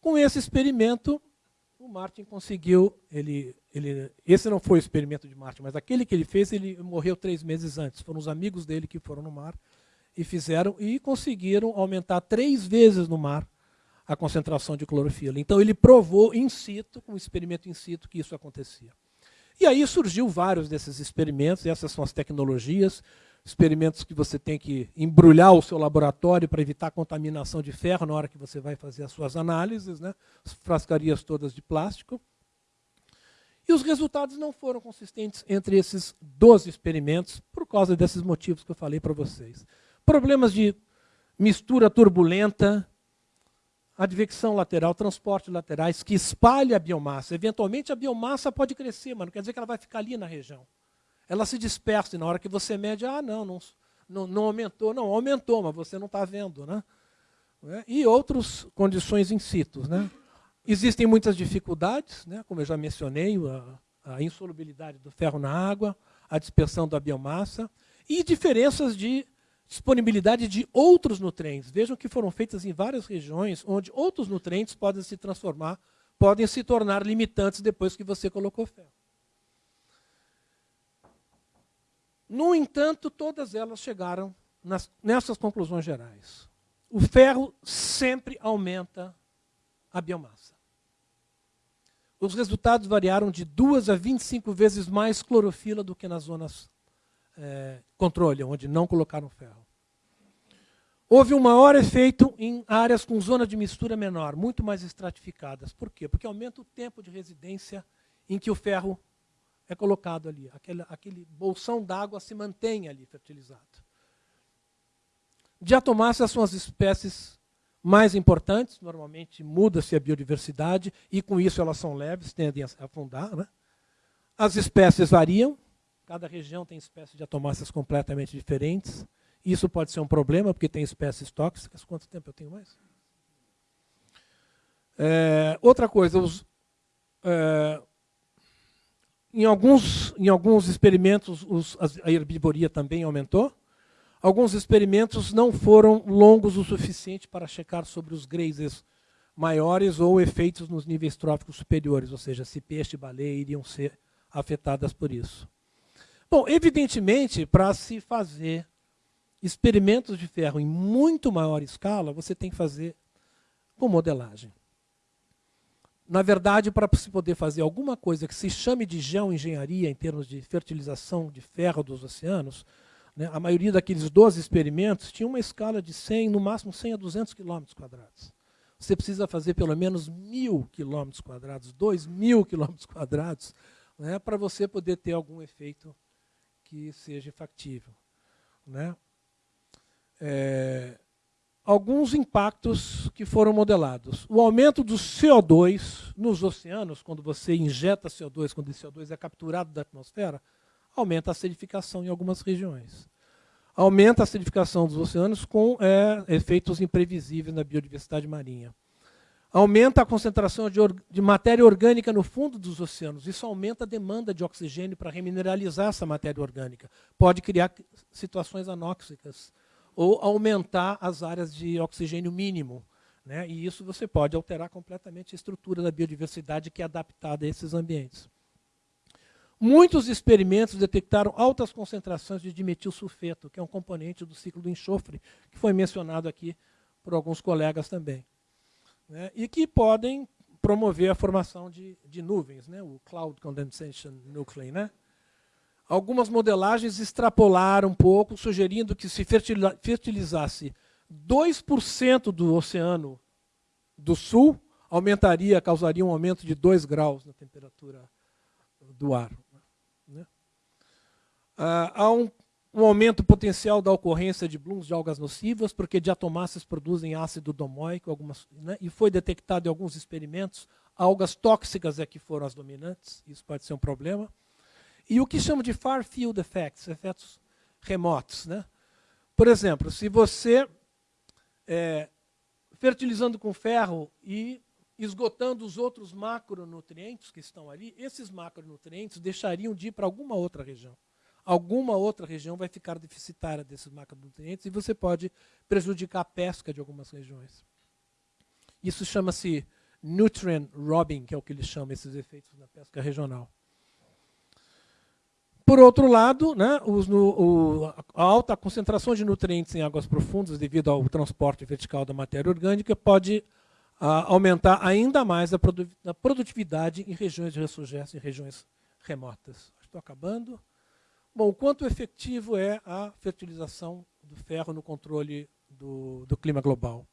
Speaker 2: Com esse experimento, o Martin conseguiu, ele, ele, esse não foi o experimento de Martin, mas aquele que ele fez, ele morreu três meses antes. Foram os amigos dele que foram no mar e fizeram e conseguiram aumentar três vezes no mar a concentração de clorofila. Então ele provou in situ, com um experimento in situ, que isso acontecia. E aí surgiu vários desses experimentos, essas são as tecnologias experimentos que você tem que embrulhar o seu laboratório para evitar contaminação de ferro na hora que você vai fazer as suas análises, né? as frascarias todas de plástico. E os resultados não foram consistentes entre esses 12 experimentos, por causa desses motivos que eu falei para vocês. Problemas de mistura turbulenta, advecção lateral, transporte laterais, que espalha a biomassa. Eventualmente a biomassa pode crescer, mas não quer dizer que ela vai ficar ali na região ela se dispersa e na hora que você mede, ah, não, não, não, aumentou. Não, aumentou, mas você não está vendo. Né? É? E outras condições in situ. Né? Existem muitas dificuldades, né? como eu já mencionei, a, a insolubilidade do ferro na água, a dispersão da biomassa e diferenças de disponibilidade de outros nutrientes. Vejam que foram feitas em várias regiões onde outros nutrientes podem se transformar, podem se tornar limitantes depois que você colocou ferro. No entanto, todas elas chegaram nas, nessas conclusões gerais. O ferro sempre aumenta a biomassa. Os resultados variaram de 2 a 25 vezes mais clorofila do que nas zonas é, controle, onde não colocaram ferro. Houve um maior efeito em áreas com zona de mistura menor, muito mais estratificadas. Por quê? Porque aumenta o tempo de residência em que o ferro é colocado ali. Aquele, aquele bolsão d'água se mantém ali fertilizado. Diatomáceas são as espécies mais importantes, normalmente muda-se a biodiversidade, e com isso elas são leves, tendem a afundar. Né? As espécies variam, cada região tem espécies de atomáceas completamente diferentes. Isso pode ser um problema, porque tem espécies tóxicas. Quanto tempo eu tenho mais? É, outra coisa, os, é, em, alguns, em alguns experimentos os, a herbivoria também aumentou. Alguns experimentos não foram longos o suficiente para checar sobre os grazes maiores ou efeitos nos níveis tróficos superiores, ou seja, se peixe e baleia iriam ser afetadas por isso. Bom, evidentemente, para se fazer experimentos de ferro em muito maior escala, você tem que fazer com modelagem. Na verdade, para se poder fazer alguma coisa que se chame de geoengenharia em termos de fertilização de ferro dos oceanos, né, a maioria daqueles 12 experimentos tinha uma escala de 100, no máximo 100 a 200 quilômetros quadrados. Você precisa fazer pelo menos mil quilômetros quadrados, dois mil quilômetros quadrados, né, para você poder ter algum efeito que seja factível. Né? É, alguns impactos que foram modelados. O aumento do CO2 nos oceanos, quando você injeta CO2, quando esse CO2 é capturado da atmosfera, aumenta a acidificação em algumas regiões. Aumenta a acidificação dos oceanos com é, efeitos imprevisíveis na biodiversidade marinha. Aumenta a concentração de, de, matéria orgânica no fundo dos oceanos. Isso aumenta a demanda de oxigênio para remineralizar essa matéria orgânica. Pode criar situações anóxicas ou aumentar as áreas de oxigênio mínimo. Né? E isso você pode alterar completamente a estrutura da biodiversidade que é adaptada a esses ambientes. Muitos experimentos detectaram altas concentrações de dimetilsulfeto, que é um componente do ciclo do enxofre, que foi mencionado aqui por alguns colegas também. Né? E que podem promover a formação de, de nuvens, né? o Cloud Condensation Nuclei. Né? Algumas modelagens extrapolaram um pouco, sugerindo que se fertilizasse 2% do oceano do sul, aumentaria, causaria um aumento de 2 graus na temperatura do ar. Né? Ah, há um, um, aumento potencial da ocorrência de blooms de algas nocivas, porque diatomáceas produzem ácido domóico, algumas, né? e foi detectado em alguns experimentos, algas tóxicas é que foram as dominantes, isso pode ser um problema. E o que chama de far field effects, efeitos remotos. Né? Por exemplo, se você, é, fertilizando com ferro e esgotando os outros macronutrientes que estão ali, esses macronutrientes deixariam de ir para alguma outra região. Alguma outra região vai ficar deficitária desses macronutrientes e você pode prejudicar a pesca de algumas regiões. Isso chama-se nutrient robbing, que é o que eles chamam esses efeitos na pesca regional. Por outro lado, né, os, no, o, a alta concentração de nutrientes em águas profundas devido ao transporte vertical da matéria orgânica pode a, aumentar ainda mais a, produ a, produtividade em regiões de ressurgência, em regiões remotas. Estou acabando. Bom, quanto efetivo é a fertilização do ferro no controle do, do clima global?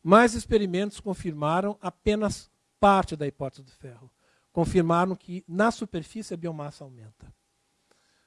Speaker 2: Mais experimentos confirmaram apenas parte da hipótese do ferro. Confirmaram que na superfície a biomassa aumenta.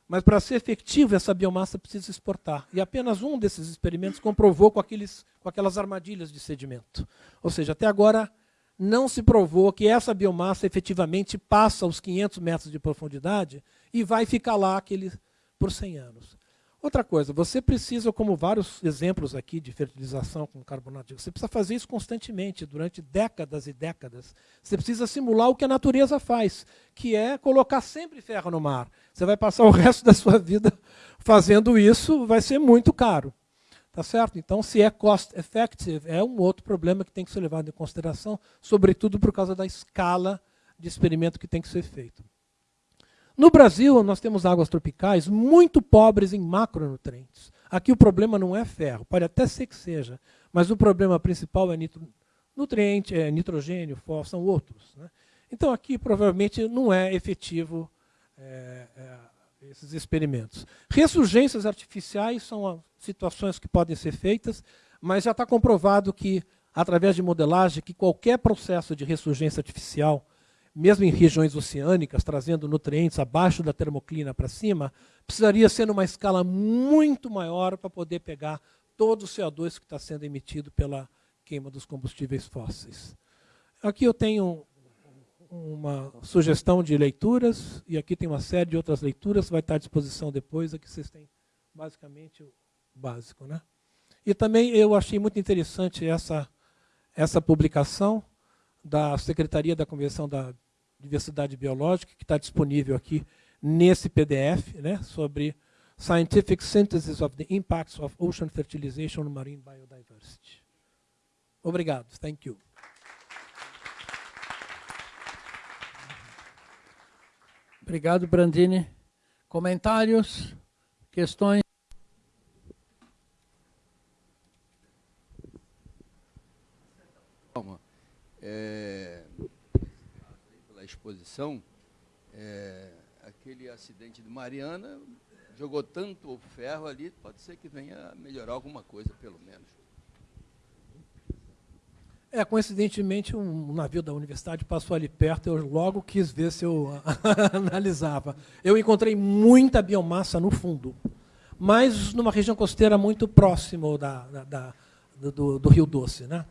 Speaker 2: Mas para ser efetivo, essa biomassa precisa exportar. E apenas um desses experimentos comprovou com, aqueles, com aquelas armadilhas de sedimento. Ou seja, até agora não se provou que essa biomassa efetivamente passa os 500 metros de profundidade e vai ficar lá aquele, por 100 anos. Outra coisa, você precisa, como vários exemplos aqui de fertilização com carbonato, você precisa fazer isso constantemente, durante décadas e décadas. Você precisa simular o que a natureza faz, que é colocar sempre ferro no mar. Você vai passar o resto da sua vida fazendo isso, vai ser muito caro. Tá certo? Então, se é cost effective, é um outro problema que tem que ser levado em consideração, sobretudo por causa da escala de experimento que tem que ser feito. No Brasil, nós temos águas tropicais muito pobres em macronutrientes. Aqui o problema não é ferro, pode até ser que seja, mas o problema principal é nitro, nutriente, é nitrogênio, fósforo, são outros. Né? Então aqui provavelmente não é efetivo é, é, esses experimentos. Ressurgências artificiais são situações que podem ser feitas, mas já está comprovado que, através de modelagem, que qualquer processo de ressurgência artificial mesmo em regiões oceânicas, trazendo nutrientes abaixo da termoclina para cima, precisaria ser numa escala muito maior para poder pegar todo o CO2 que está sendo emitido pela queima dos combustíveis fósseis. Aqui eu tenho uma sugestão de leituras, e aqui tem uma série de outras leituras, vai estar à disposição depois, aqui vocês têm basicamente o básico. Né? E também eu achei muito interessante essa, essa publicação da Secretaria da Convenção da Diversidade Biológica, que está disponível aqui nesse PDF, né, sobre Scientific Synthesis of the Impacts of Ocean Fertilization on Marine Biodiversity. Obrigado. Thank you.
Speaker 1: Obrigado, Brandini. Comentários? Questões?
Speaker 3: É, pela exposição, é, aquele acidente de Mariana jogou tanto ferro ali, pode ser que venha melhorar alguma coisa, pelo menos.
Speaker 2: É, coincidentemente, um navio da universidade passou ali perto, eu logo quis ver se eu analisava. Eu encontrei muita biomassa no fundo, mas numa região costeira muito próximo da, da, da do, do, Rio Doce. Né?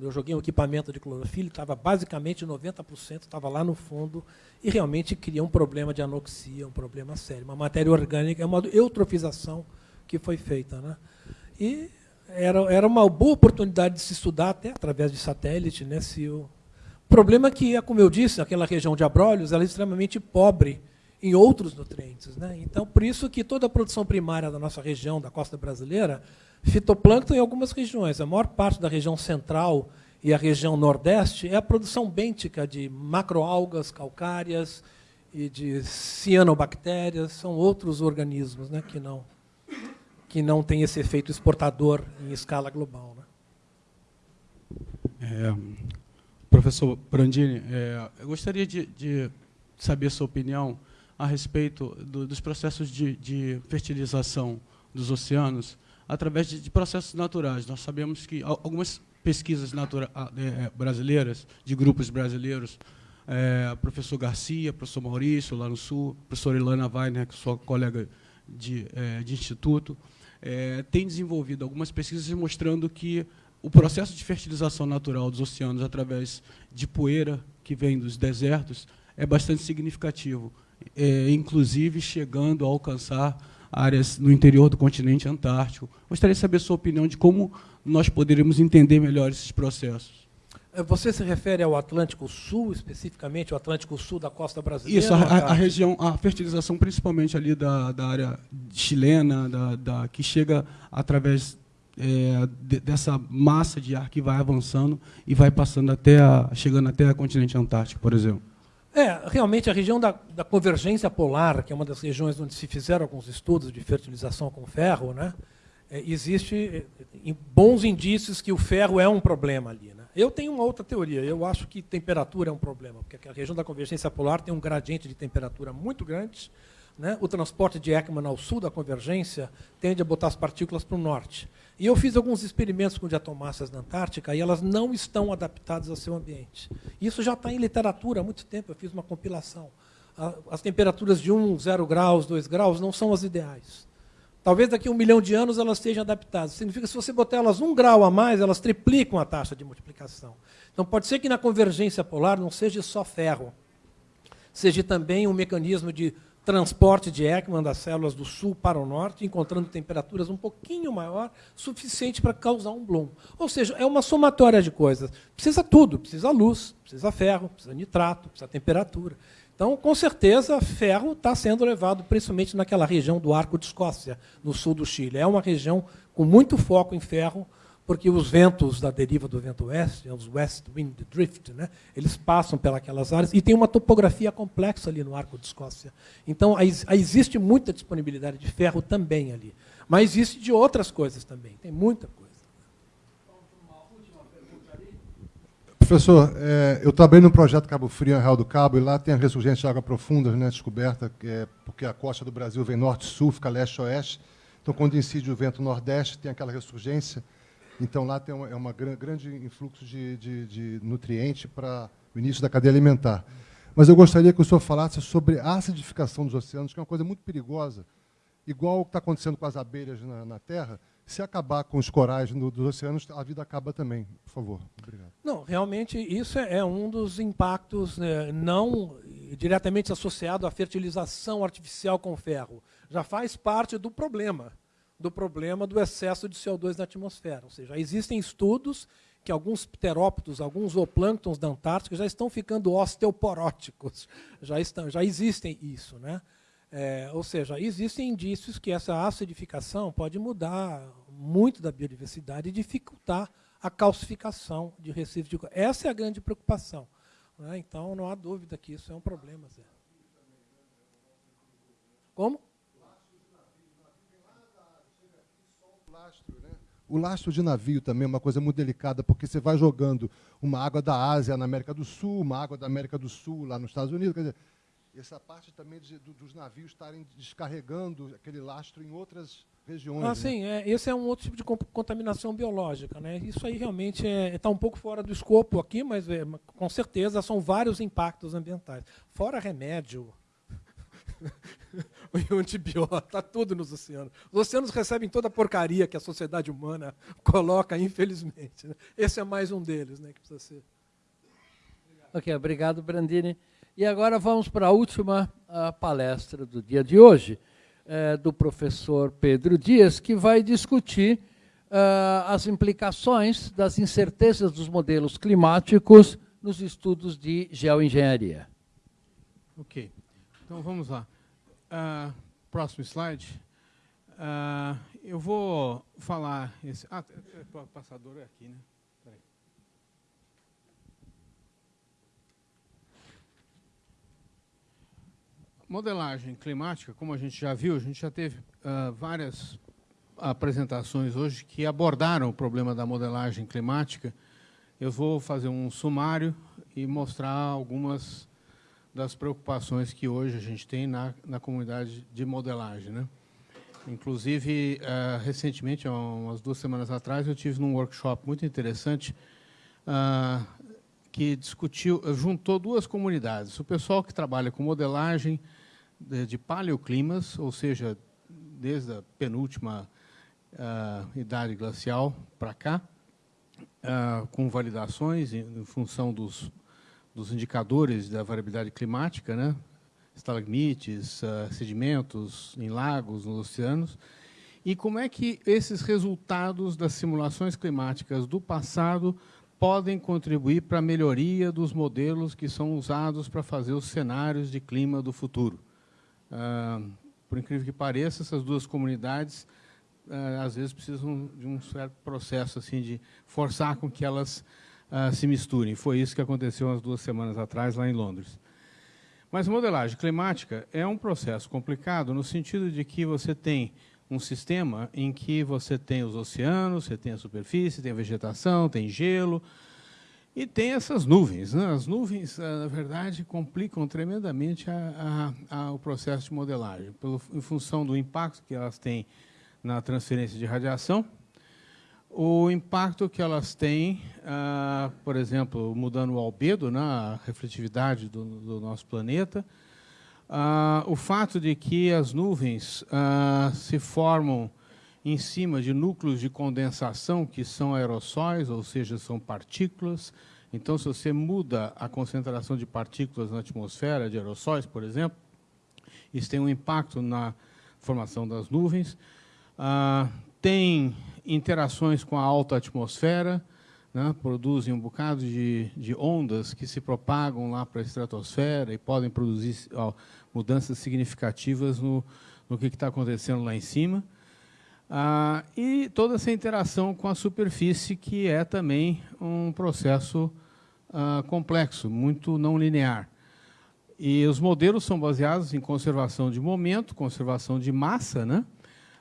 Speaker 2: Eu joguei um equipamento de clorofila, estava basicamente 90%, estava lá no fundo, e realmente cria um problema de anoxia, um problema sério. Uma matéria orgânica, é uma eutrofização que foi feita. Né? E era, era uma boa oportunidade de se estudar, até através de satélite. Né, se o... problema é que, é como eu disse, aquela região de Abrolhos ela é extremamente pobre em outros nutrientes. Né? Então, por isso que toda a produção primária da nossa região, da costa brasileira, fitoplâncton em algumas regiões. A maior parte da região central e a região nordeste é a produção bêntica de macroalgas calcárias e de cianobactérias, são outros organismos né, que não que não tem esse efeito exportador em escala global. Né?
Speaker 4: É, professor Brandini, é, eu gostaria de, de, saber sua opinião a respeito do, dos processos de, de, fertilização dos oceanos através de, de, processos naturais. Nós sabemos que algumas pesquisas natura, é, brasileiras, de grupos brasileiros, é, professor Garcia, professor Maurício, lá no Sul, professor Ilana Weiner, que é sua colega de, é, de instituto, é, tem desenvolvido algumas pesquisas mostrando que o processo de fertilização natural dos oceanos através de poeira que vem dos desertos é bastante significativo, é, inclusive chegando a alcançar áreas no interior do continente antártico. Gostaria de saber a sua opinião de como nós poderíamos entender melhor esses processos.
Speaker 2: É, você se refere ao Atlântico Sul, especificamente, o Atlântico Sul da costa brasileira?
Speaker 4: Isso, a, a, a região, a fertilização principalmente ali da, da área chilena, da, da que chega através é, de, dessa massa de ar que vai avançando e vai passando até a, chegando até o continente antártico, por exemplo.
Speaker 2: É, realmente a região da, da, convergência polar, que é uma das regiões onde se fizeram alguns estudos de fertilização com ferro, né, é, existe é, bons indícios que o ferro é um problema ali. Né? Eu tenho uma outra teoria. Eu acho que temperatura é um problema, porque a região da convergência polar tem um gradiente de temperatura muito grande. Né? O transporte de Ekman ao sul da convergência tende a botar as partículas para o norte. E eu fiz alguns experimentos com diatomáceas na Antártica e elas não estão adaptadas ao seu ambiente. Isso já está em literatura há muito tempo. Eu fiz uma compilação. As temperaturas de 1, 0 graus, 2 graus não são as ideais. Talvez daqui a um milhão de anos elas estejam adaptadas. Significa que se você botar elas um grau a mais, elas triplicam a taxa de multiplicação. Então pode ser que na convergência polar não seja só ferro, seja também um mecanismo de transporte de Ekman das células do sul para o norte, encontrando temperaturas um pouquinho maior, suficiente para causar um bloom. Ou seja, é uma somatória de coisas. Precisa tudo, precisa luz, precisa ferro, precisa nitrato, precisa temperatura. Então, com certeza, ferro está sendo levado principalmente naquela região do Arco de Escócia, no sul do Chile. É uma região com muito foco em ferro, porque os ventos da deriva do vento oeste, os west wind drift, né, eles passam pelas áreas e tem uma topografia complexa ali no Arco de Escócia. Então, existe muita disponibilidade de ferro também ali. Mas existe de outras coisas também, tem muita coisa.
Speaker 5: Professor, é, eu trabalhei no projeto Cabo Frio, Real do Cabo, e lá tem a ressurgência de água profunda, né, descoberta, é, porque a costa do Brasil vem norte-sul, fica leste-oeste. Então, quando incide o vento nordeste, tem aquela ressurgência. Então, lá tem uma, é uma grande influxo de, de, de nutriente para o início da cadeia alimentar. Mas eu gostaria que o senhor falasse sobre a acidificação dos oceanos, que é uma coisa muito perigosa, igual o que está acontecendo com as abelhas na, na Terra. Se acabar com os corais no, dos oceanos, a vida acaba também. Por favor. Obrigado.
Speaker 2: Não, realmente isso é, é um dos impactos né, não diretamente associado à fertilização artificial com ferro. Já faz parte do problema do problema do excesso de CO2 na atmosfera. Ou seja, existem estudos que alguns pterópodos, alguns zooplânctons da Antártica já estão ficando osteoporóticos. Já, estão, já existem isso. Né? É, ou seja, existem indícios que essa acidificação pode mudar muito da biodiversidade e dificultar a calcificação de recifes de Essa é a grande preocupação. Né? Então, não há dúvida que isso é um problema. Zé. Como?
Speaker 5: O lastro de navio também é uma coisa muito delicada, porque você vai jogando uma água da Ásia na América do Sul, uma água da América do Sul lá nos Estados Unidos. Quer dizer, essa parte também de, dos navios estarem descarregando aquele lastro em outras regiões. Ah,
Speaker 2: né? sim, é, esse é um outro tipo de contaminação biológica. Né? Isso aí realmente está é, tá um pouco fora do escopo aqui, mas é, com certeza são vários impactos ambientais. Fora remédio, o antibiótico, está tudo nos oceanos. Os oceanos recebem toda a porcaria que a sociedade humana coloca, infelizmente. Né? Esse é mais um deles, né, que precisa ser.
Speaker 1: Ok, obrigado, Brandini. E agora vamos para a última a palestra do dia de hoje, é, do professor Pedro Dias, que vai discutir uh, as implicações das incertezas dos modelos climáticos nos estudos de geoengenharia.
Speaker 6: Ok. Então vamos lá. Uh, próximo slide. Uh, eu vou falar. Esse, ah, o passador é aqui, né? Peraí. Modelagem climática, como a gente já viu, a gente já teve uh, várias apresentações hoje que abordaram o problema da modelagem climática. Eu vou fazer um sumário e mostrar algumas das preocupações que hoje a gente tem na, na comunidade de modelagem. Né? Inclusive, uh, recentemente, há umas duas semanas atrás, eu tive num workshop muito interessante uh, que discutiu, juntou duas comunidades. O pessoal que trabalha com modelagem de, de paleoclimas, ou seja, desde a penúltima uh, idade glacial para cá, com validações em, em função dos dos indicadores da variabilidade climática, né? estalagmites, uh, sedimentos em lagos, nos oceanos, e como é que esses resultados das simulações climáticas do passado podem contribuir para a melhoria dos modelos que são usados para fazer os cenários de clima do futuro. Uh, por incrível que pareça, essas duas comunidades uh, às vezes precisam de um certo processo assim de forçar com que elas uh, se misturem. Foi isso que aconteceu umas duas semanas atrás, lá em Londres. Mas modelagem climática é um processo complicado no sentido de que você tem um sistema em que você tem os oceanos, você tem a superfície, tem a vegetação, tem gelo, e tem essas nuvens. Né? As nuvens, ah, na verdade, complicam tremendamente a, a, a, o processo de modelagem, pelo, em função do impacto que elas têm na transferência de radiação, o impacto que elas têm, ah, por exemplo, mudando o albedo, né, a refletividade do, do nosso planeta, ah, o fato de que as nuvens ah, se formam em cima de núcleos de condensação que são aerossóis, ou seja, são partículas. Então, se você muda a concentração de partículas na atmosfera, de aerossóis, por exemplo, isso tem um impacto na formação das nuvens. Ah, tem interações com a alta atmosfera, né, produzem um bocado de, de, ondas que se propagam lá para a estratosfera e podem produzir ó, mudanças significativas no, no que está acontecendo lá em cima. Ah, e toda essa interação com a superfície, que é também um processo ah, complexo, muito não linear. E os modelos são baseados em conservação de momento, conservação de massa, né?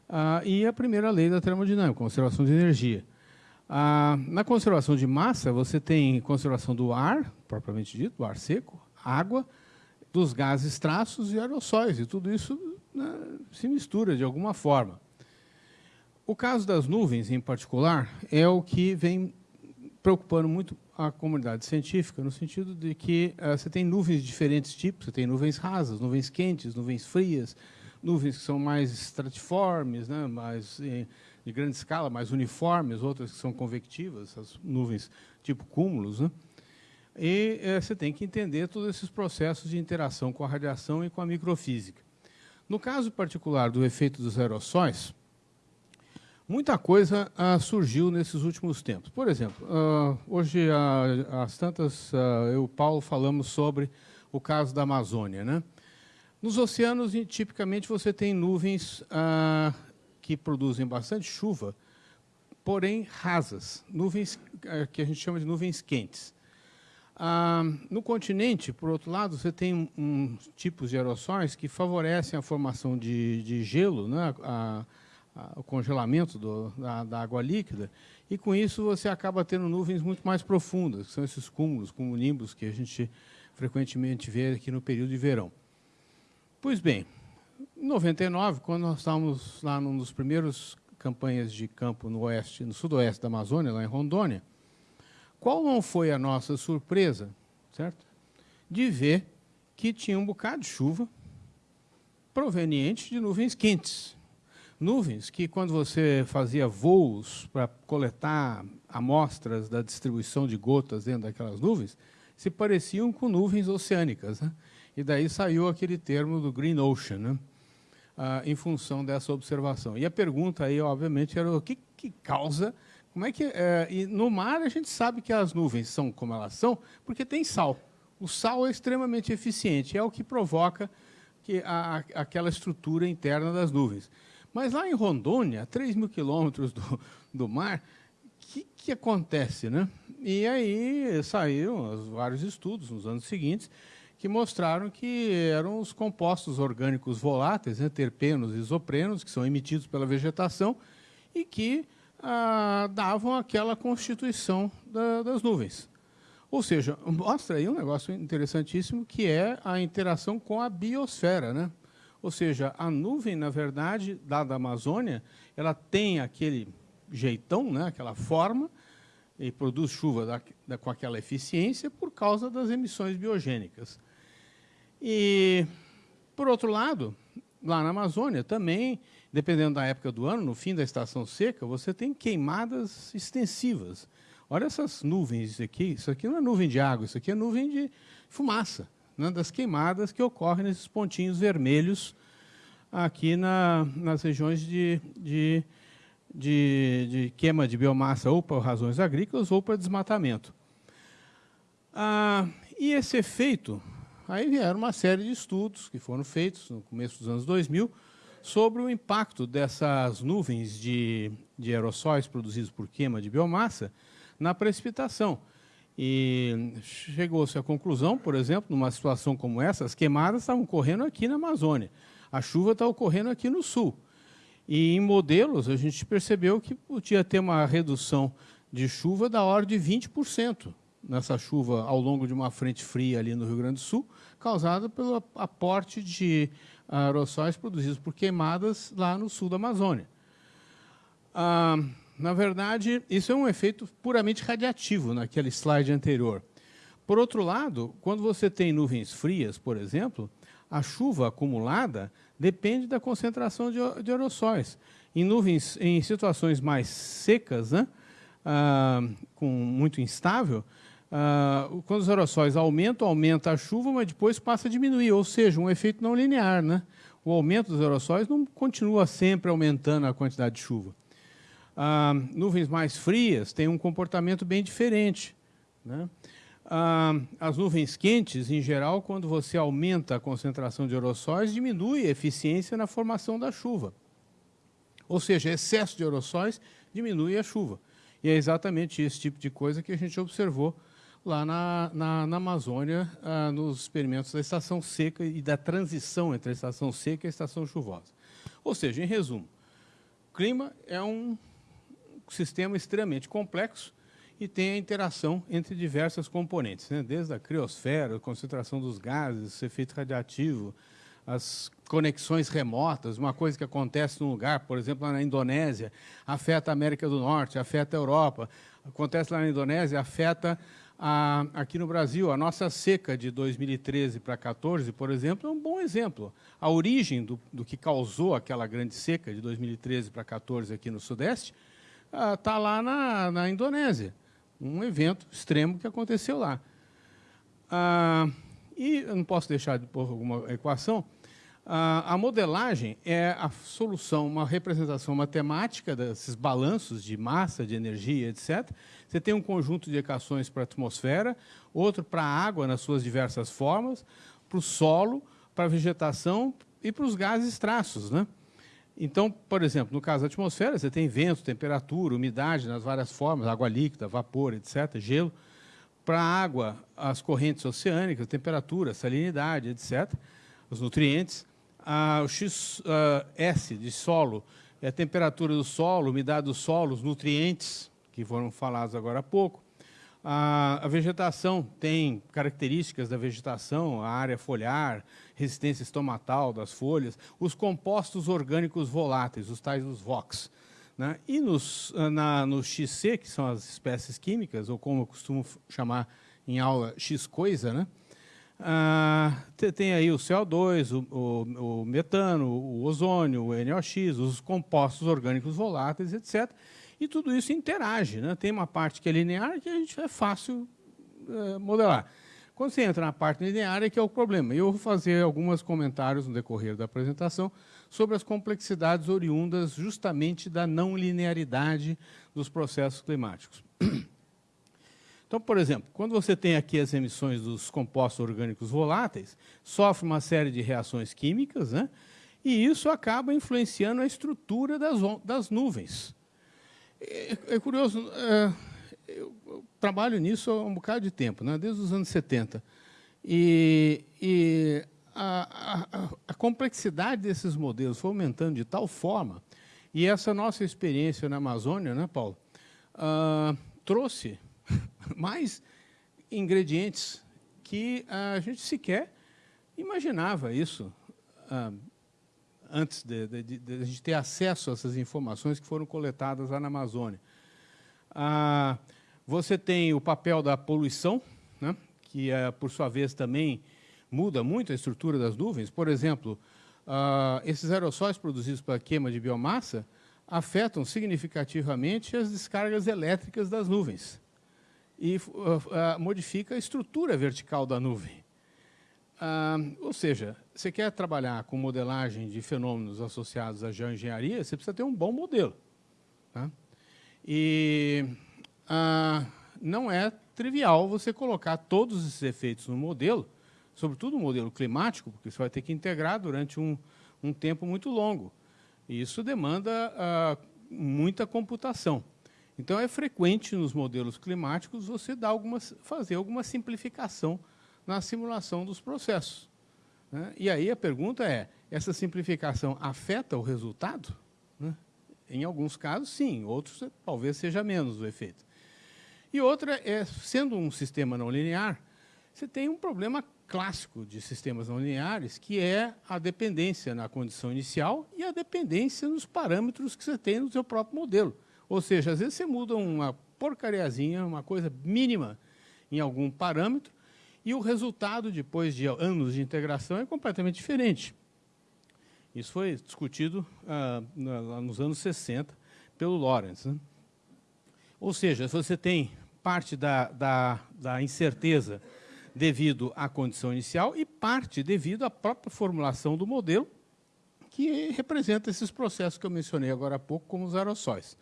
Speaker 6: Ah, e a primeira lei da termodinâmica, conservação de energia. Ah, na conservação de massa, você tem conservação do ar, propriamente dito, do ar seco, água, dos gases traços e aerossóis, e tudo isso né, se mistura de alguma forma. o caso das nuvens, em particular, é o que vem preocupando muito a comunidade científica, no sentido de que uh, você tem nuvens de diferentes tipos, você tem nuvens rasas, nuvens quentes, nuvens frias, nuvens que são mais estratiformes, né, mais em, de grande escala, mais uniformes, outras que são convectivas, as nuvens tipo cúmulos. Né? E uh, você tem que entender todos esses processos de interação com a radiação e com a microfísica. No caso particular do efeito dos aerossóis, muita coisa ah, surgiu nesses últimos tempos. Por exemplo, ah, hoje, ah, às tantas, ah, eu e o Paulo falamos sobre o caso da Amazônia. Né? Nos oceanos, tipicamente, você tem nuvens ah, que produzem bastante chuva, porém rasas, nuvens ah, que a gente chama de nuvens quentes. Ah, no continente, por outro lado, você tem um, tipos de aerossóis que favorecem a formação de, de gelo, né, a, a, o congelamento do, da, da, água líquida, e com isso você acaba tendo nuvens muito mais profundas, que são esses cúmulos, como nimbos que a gente frequentemente vê aqui no período de verão. Pois bem, em 99, quando nós estávamos lá num dos primeiros campanhas de campo no oeste, no sudoeste da Amazônia, lá em Rondônia, qual não foi a nossa surpresa, certo? De ver que tinha um bocado de chuva proveniente de nuvens quentes. Nuvens que, quando você fazia voos para coletar amostras da distribuição de gotas dentro daquelas nuvens, se pareciam com nuvens oceânicas. Né? E daí saiu aquele termo do Green Ocean, né? ah, em função dessa observação. E a pergunta aí, obviamente, era o que, que causa como é que é, e no mar a gente sabe que as nuvens são como elas são porque tem sal. O sal é extremamente eficiente, é o que provoca que a, aquela estrutura interna das nuvens. Mas lá em Rondônia, a 3 mil quilômetros do, do mar, o que, que acontece? Né? E aí saíram vários estudos nos anos seguintes que mostraram que eram os compostos orgânicos voláteis, né, terpenos e isoprenos, que são emitidos pela vegetação e que ah, davam aquela constituição da, das nuvens. Ou seja, mostra aí um negócio interessantíssimo que é a interação com a biosfera. Né? Ou seja, a nuvem, na verdade, da, Amazônia, ela tem aquele jeitão, né, aquela forma, e produz chuva da, da, com aquela eficiência por causa das emissões biogênicas. E, por outro lado, lá na Amazônia também dependendo da época do ano, no fim da estação seca, você tem queimadas extensivas. Olha essas nuvens aqui, isso aqui não é nuvem de água, isso aqui é nuvem de fumaça, né, das queimadas que ocorrem nesses pontinhos vermelhos aqui na, nas regiões de, de, de, de, queima de biomassa ou por razões agrícolas ou para desmatamento. Ah, e esse efeito, aí vieram uma série de estudos que foram feitos no começo dos anos 2000, sobre o impacto dessas nuvens de, de aerossóis produzidos por queima de biomassa na precipitação. E chegou-se à conclusão, por exemplo, numa situação como essa, as queimadas estavam ocorrendo aqui na Amazônia, a chuva está ocorrendo aqui no sul. E em modelos, a gente percebeu que podia ter uma redução de chuva da ordem de 20% nessa chuva ao longo de uma frente fria ali no Rio Grande do Sul, causada pelo aporte de aerossóis produzidos por queimadas lá no sul da Amazônia. Ah, na verdade, isso é um efeito puramente radiativo naquele slide anterior. Por outro lado, quando você tem nuvens frias, por exemplo, a chuva acumulada depende da concentração de, de aerossóis. Em nuvens, em situações mais secas, né, ah, com muito instável, ah, quando os aerossóis aumentam, aumenta a chuva, mas depois passa a diminuir, ou seja, um efeito não linear. Né? O aumento dos aerossóis não continua sempre aumentando a quantidade de chuva. Ah, nuvens mais frias têm um comportamento bem diferente. Né? Ah, as nuvens quentes, em geral, quando você aumenta a concentração de aerossóis, diminui a eficiência na formação da chuva. Ou seja, excesso de aerossóis diminui a chuva. E é exatamente esse tipo de coisa que a gente observou lá na, na, na Amazônia, ah, nos experimentos da estação seca e da transição entre a estação seca e a estação chuvosa. Ou seja, em resumo, o clima é um sistema extremamente complexo e tem a interação entre diversas componentes, né? desde a criosfera, a concentração dos gases, efeito radiativo, as conexões remotas, uma coisa que acontece num lugar, por exemplo, lá na Indonésia, afeta a América do Norte, afeta a Europa, acontece lá na Indonésia, afeta aqui no Brasil. A nossa seca de 2013 para 2014, por exemplo, é um bom exemplo. A origem do, do que causou aquela grande seca de 2013 para 2014 aqui no Sudeste está ah, lá na, na Indonésia. Um evento extremo que aconteceu lá. Ah, e eu não posso deixar de pôr alguma equação. Ah, a modelagem é a solução, uma representação matemática desses balanços de massa, de energia, etc. Você tem um conjunto de equações para a atmosfera, outro para a água nas suas diversas formas, para o solo, para a vegetação e para os gases traços. Né? Então, por exemplo, no caso da atmosfera, você tem vento, temperatura, umidade nas várias formas, água líquida, vapor, etc., gelo. Para a água, as correntes oceânicas, temperatura, salinidade, etc., os nutrientes. Ah, o XS de solo é a temperatura do solo, umidade do solo, os nutrientes, que foram falados agora há pouco. A, a vegetação tem características da vegetação, a área foliar, resistência estomatal das folhas, os compostos orgânicos voláteis, os tais os VOX. Né? E nos, na, no XC, que são as espécies químicas, ou como eu costumo chamar em aula, X-coisa, né? Ah, tem aí o CO2, o, o, o, metano, o ozônio, o NOx, os compostos orgânicos voláteis, etc. E tudo isso interage. Né? Tem uma parte que é linear que a gente é fácil é, modelar. Quando você entra na parte linear é que é o problema. Eu vou fazer alguns comentários no decorrer da apresentação sobre as complexidades oriundas justamente da não linearidade dos processos climáticos. Então, por exemplo, quando você tem aqui as emissões dos compostos orgânicos voláteis, sofre uma série de reações químicas, né? e isso acaba influenciando a estrutura das, das nuvens. É, é curioso, é, eu, trabalho nisso há um bocado de tempo, né? desde os anos 70. E, e a, a, a, complexidade desses modelos foi aumentando de tal forma, e essa nossa experiência na Amazônia, né, Paulo, uh, trouxe mais ingredientes que a gente sequer imaginava isso uh, antes de, de, de, de, ter acesso a essas informações que foram coletadas lá na Amazônia. Ah, você tem o papel da poluição, né, que, é, por sua vez, também muda muito a estrutura das nuvens. Por exemplo, ah, esses aerossóis produzidos pela queima de biomassa afetam significativamente as descargas elétricas das nuvens e uh, modifica a estrutura vertical da nuvem. Uh, ou seja, você quer trabalhar com modelagem de fenômenos associados à geoengenharia, você precisa ter um bom modelo. Tá? E uh, não é trivial você colocar todos esses efeitos no modelo, sobretudo o modelo climático, porque você vai ter que integrar durante um, um tempo muito longo. E isso demanda muita computação. Então, é frequente nos modelos climáticos você dar algumas, fazer alguma simplificação na simulação dos processos. Né? E aí a pergunta é, essa simplificação afeta o resultado? Né? Em alguns casos, sim. Outros, talvez seja menos o efeito. E outra é, sendo um sistema não linear, você tem um problema clássico de sistemas não lineares, que é a dependência na condição inicial e a dependência nos parâmetros que você tem no seu próprio modelo. Ou seja, às vezes você muda uma porcariazinha, uma coisa mínima em algum parâmetro, e o resultado, depois de anos de integração, é completamente diferente. Isso foi discutido ah, nos anos 60 pelo Lawrence. Né? Ou seja, se você tem parte da, da, da incerteza devido à condição inicial e parte devido à própria formulação do modelo, que representa esses processos que eu mencionei agora há pouco, como os aerossóis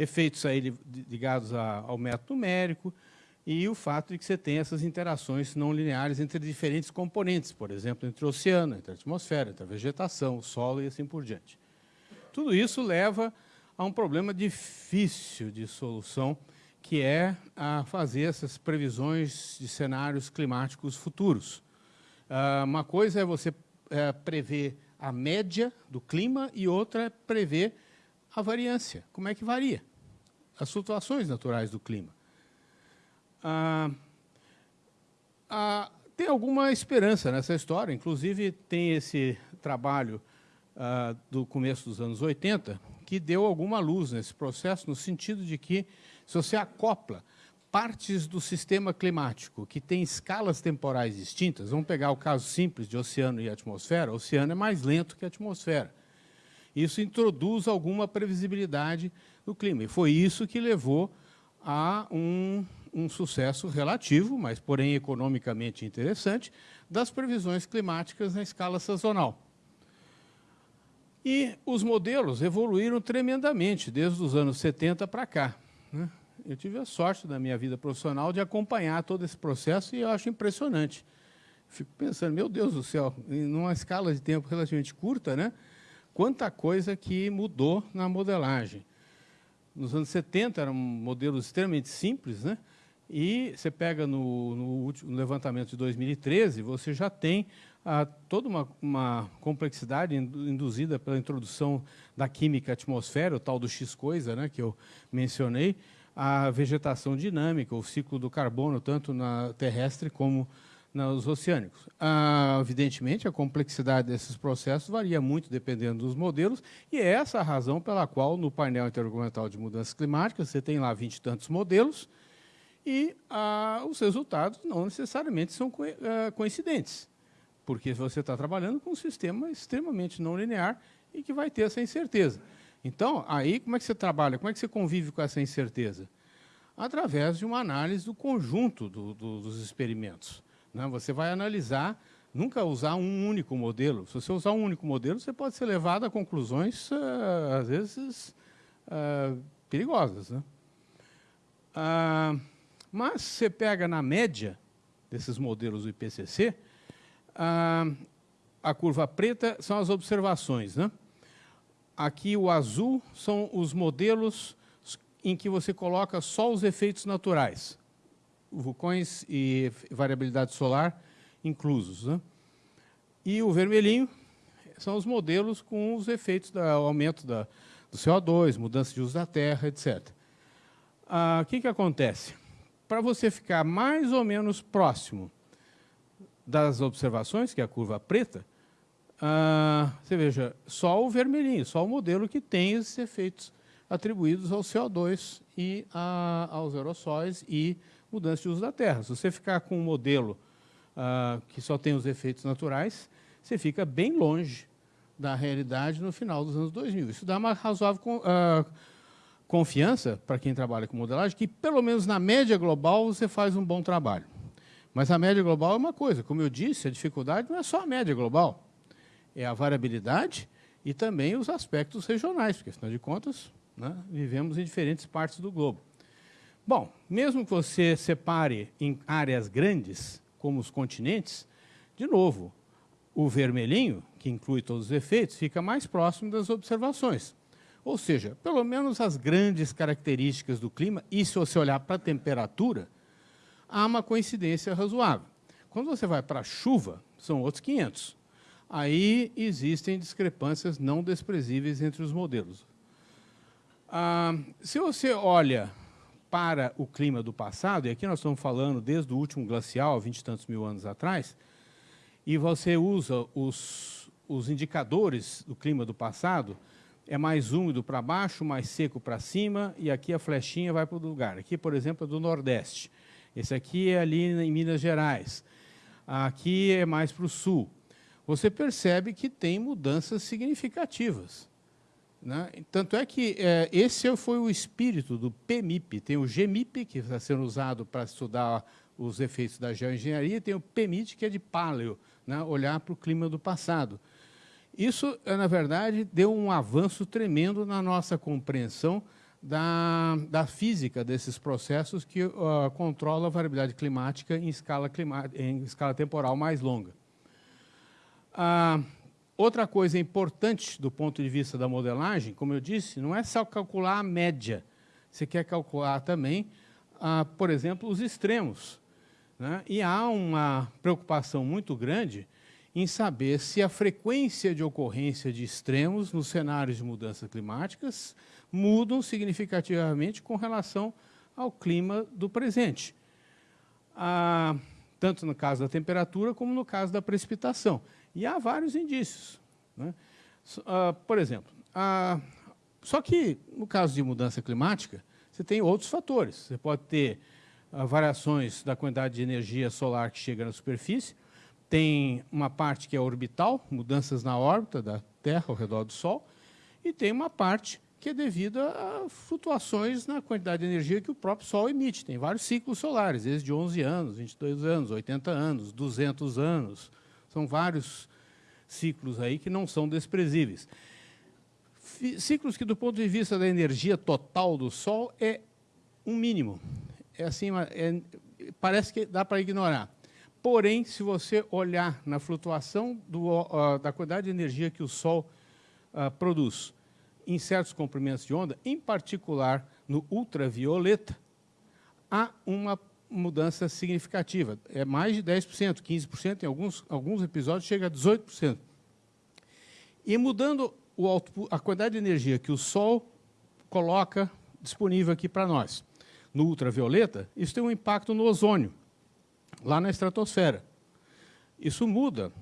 Speaker 6: efeitos aí ligados ao método numérico e o fato de que você tem essas interações não lineares entre diferentes componentes, por exemplo, entre o oceano, entre a atmosfera, entre a vegetação, o solo e assim por diante. Tudo isso leva a um problema difícil de solução, que é a fazer essas previsões de cenários climáticos futuros. Ah, uma coisa é você é, prever a média do clima e outra é prever a variância. Como é que varia? As flutuações naturais do clima. Ah, ah, tem alguma esperança nessa história. Inclusive, tem esse trabalho ah, do começo dos anos 80 que deu alguma luz nesse processo, no sentido de que, se você acopla partes do sistema climático que têm escalas temporais distintas, vamos pegar o caso simples de oceano e atmosfera, o oceano é mais lento que a atmosfera. Isso introduz alguma previsibilidade no clima. E foi isso que levou a um, um sucesso relativo, mas porém economicamente interessante, das previsões climáticas na escala sazonal. E os modelos evoluíram tremendamente desde os anos 70 para cá. Né? Eu tive a sorte na minha vida profissional de acompanhar todo esse processo e eu acho impressionante. Fico pensando, meu Deus do céu, numa escala de tempo relativamente curta, né? quanta coisa que mudou na modelagem. Nos anos 70 eram modelos extremamente simples, né? e você pega no, no, último, no levantamento de 2013, você já tem há toda uma, uma, complexidade induzida pela introdução da química atmosfera, o tal do X-coisa, né, que eu mencionei, a vegetação dinâmica, o ciclo do carbono, tanto na terrestre como nos oceânicos. Ah, evidentemente, a complexidade desses processos varia muito dependendo dos modelos, e é essa a razão pela qual, no painel intergovernamental de mudanças climáticas, você tem lá vinte e tantos modelos, e ah, os resultados não necessariamente são co ah, coincidentes porque você está trabalhando com um sistema extremamente não linear e que vai ter essa incerteza. Então, aí, como é que você trabalha? Como é que você convive com essa incerteza? Através de uma análise do conjunto do, do, dos experimentos. Né? Você vai analisar, nunca usar um único modelo. Se você usar um único modelo, você pode ser levado a conclusões, uh, às vezes, uh, perigosas. Né? Uh, mas você pega na média desses modelos do IPCC, a, a curva preta são as observações. Né? Aqui o azul são os modelos em que você coloca só os efeitos naturais, vulcões e variabilidade solar inclusos. Né? E o vermelhinho são os modelos com os efeitos do aumento da, do CO2, mudança de uso da terra, etc. Ah, o que, que acontece? Para você ficar mais ou menos próximo das observações, que é a curva preta, ah, você veja, só o vermelhinho, só o modelo que tem esses efeitos atribuídos ao CO2 e a, aos aerossóis e mudança de uso da Terra. Se você ficar com um modelo ah, que só tem os efeitos naturais, você fica bem longe da realidade no final dos anos 2000. Isso dá uma razoável uh, confiança para quem trabalha com modelagem, que pelo menos na média global você faz um bom trabalho. Mas a média global é uma coisa. Como eu disse, a dificuldade não é só a média global. É a variabilidade e também os aspectos regionais, porque, afinal de contas, né, vivemos em diferentes partes do globo. Bom, mesmo que você separe em áreas grandes, como os continentes, de novo, o vermelhinho, que inclui todos os efeitos, fica mais próximo das observações. Ou seja, pelo menos as grandes características do clima, e se você olhar para a temperatura, há uma coincidência razoável. Quando você vai para a chuva, são outros 500. Aí existem discrepâncias não desprezíveis entre os modelos. Ah, se você olha para o clima do passado, e aqui nós estamos falando desde o último glacial, vinte e tantos mil anos atrás, e você usa os, os indicadores do clima do passado, é mais úmido para baixo, mais seco para cima, e aqui a flechinha vai para o lugar. Aqui, por exemplo, é do Nordeste. Esse aqui é ali em Minas Gerais. Aqui é mais para o sul. Você percebe que tem mudanças significativas. Né? Tanto é que é, esse foi o espírito do PMIP. Tem o GMIP, que está sendo usado para estudar os efeitos da geoengenharia, e tem o PEMIT, que é de paleo, né? olhar para o clima do passado. Isso, na verdade, deu um avanço tremendo na nossa compreensão da, da física desses processos que uh, controla a variabilidade climática em escala, em escala temporal mais longa. Uh, outra coisa importante do ponto de vista da modelagem, como eu disse, não é só calcular a média, você quer calcular também, uh, por exemplo, os extremos. Né? E há uma preocupação muito grande em saber se a frequência de ocorrência de extremos nos cenários de mudanças climáticas mudam significativamente com relação ao clima do presente. Ah, tanto no caso da temperatura como no caso da precipitação. E há vários indícios. Né? Uh, por exemplo, uh, só que no caso de mudança climática, você tem outros fatores. Você pode ter uh, variações da quantidade de energia solar que chega na superfície, tem uma parte que é orbital, mudanças na órbita da Terra ao redor do Sol, e tem uma parte que é devida a flutuações na quantidade de energia que o próprio Sol emite. Tem vários ciclos solares, desde 11 anos, 22 anos, 80 anos, 200 anos. São vários ciclos aí que não são desprezíveis. Ciclos que, do ponto de vista da energia total do Sol, é um mínimo. É assim, é, parece que dá para ignorar. Porém, se você olhar na flutuação do, uh, da quantidade de energia que o Sol uh, produz em certos comprimentos de onda, em particular no ultravioleta, há uma mudança significativa. É mais de 10%, 15%, em alguns, alguns episódios chega a 18%. E mudando o a quantidade de energia que o Sol coloca disponível aqui para nós, no ultravioleta, isso tem um impacto no ozônio, lá na estratosfera. Isso muda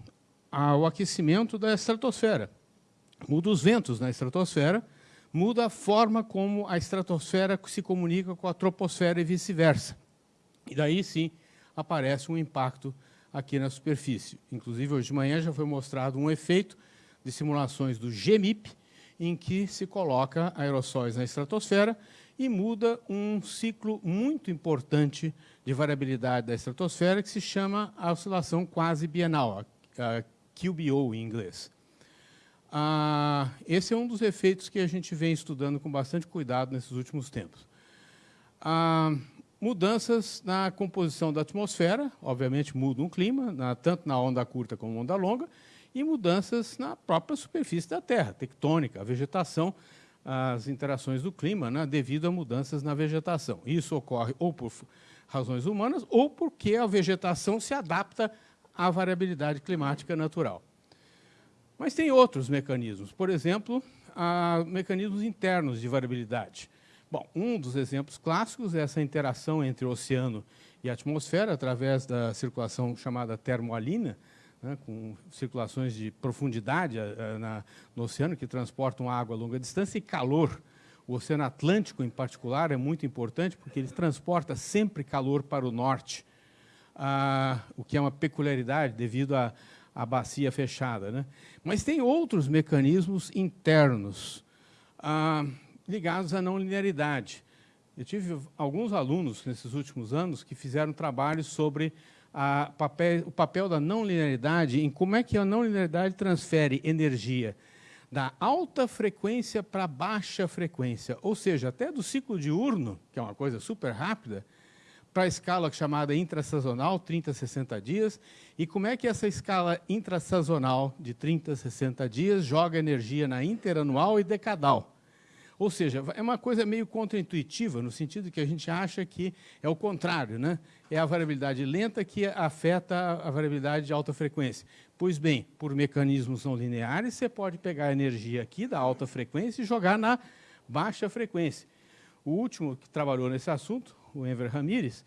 Speaker 6: o aquecimento da estratosfera muda os ventos na estratosfera, muda a forma como a estratosfera se comunica com a troposfera e vice-versa. E daí sim aparece um impacto aqui na superfície. Inclusive, hoje de manhã já foi mostrado um efeito de simulações do GMIP, em que se coloca aerossóis na estratosfera e muda um ciclo muito importante de variabilidade da estratosfera, que se chama a oscilação quase bienal, a QBO em inglês. Ah, esse é um dos efeitos que a gente vem estudando com bastante cuidado nesses últimos tempos. Ah, mudanças na composição da atmosfera, obviamente mudam o clima, na, tanto na onda curta como na onda longa, e mudanças na própria superfície da Terra, tectônica, a vegetação, as interações do clima, né, devido a mudanças na vegetação. Isso ocorre ou por razões humanas ou porque a vegetação se adapta à variabilidade climática natural. Mas tem outros mecanismos, por exemplo, mecanismos internos de variabilidade. Bom, um dos exemplos clássicos é essa interação entre o oceano e a atmosfera através da circulação chamada termoalina, né, com circulações de profundidade na, no oceano que transportam água a longa distância e calor. O Oceano Atlântico, em particular, é muito importante porque ele transporta sempre calor para o norte, ah, o que é uma peculiaridade devido a a bacia fechada. Né? Mas tem outros mecanismos internos ah, ligados à não linearidade. Eu tive alguns alunos nesses últimos anos que fizeram trabalhos sobre papel, o papel da não linearidade em como é que a não linearidade transfere energia da alta frequência para baixa frequência, ou seja, até do ciclo diurno, que é uma coisa super rápida, para a escala chamada intrasazonal, 30 a 60 dias, e como é que essa escala intrasazonal de 30 a 60 dias joga energia na interanual e decadal. Ou seja, é uma coisa meio contraintuitiva, no sentido que a gente acha que é o contrário, né? é a variabilidade lenta que afeta a variabilidade de alta frequência. Pois bem, por mecanismos não lineares, você pode pegar a energia aqui da alta frequência e jogar na baixa frequência. O último que trabalhou nesse assunto, o Enver Ramírez,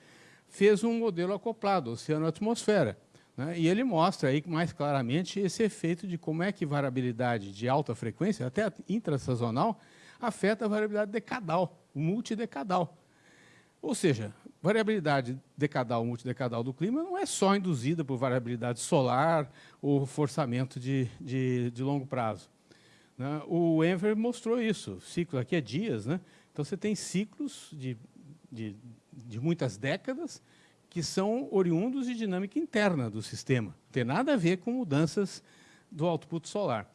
Speaker 6: fez um modelo acoplado, oceano-atmosfera. Né? E ele mostra aí mais claramente esse efeito de como é que variabilidade de alta frequência, até intrasazonal, afeta a variabilidade decadal, multidecadal. Ou seja, variabilidade decadal, multidecadal do clima não é só induzida por variabilidade solar ou forçamento de, de, de longo prazo. Né? O Enver mostrou isso. O ciclo aqui é dias, né? Então você tem ciclos de, de, de muitas décadas que são oriundos de dinâmica interna do sistema. Não tem nada a ver com mudanças do output solar.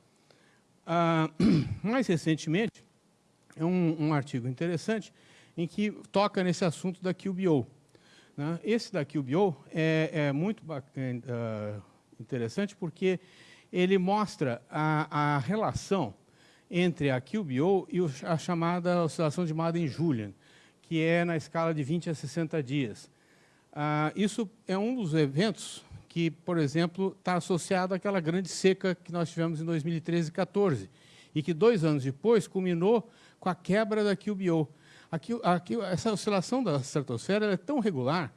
Speaker 6: Ah, mais recentemente, é um, um, artigo interessante em que toca nesse assunto da QBO. Né? Esse da QBO é, é muito uh, interessante porque ele mostra a, a relação entre a QBO e a chamada oscilação de Madden-Julian, que é na escala de 20 a 60 dias. Ah, isso é um dos eventos que, por exemplo, está associado àquela grande seca que nós tivemos em 2013 e 2014, e que dois anos depois culminou com a quebra da QBO. Aqui, aqui, essa oscilação da estratosfera é tão regular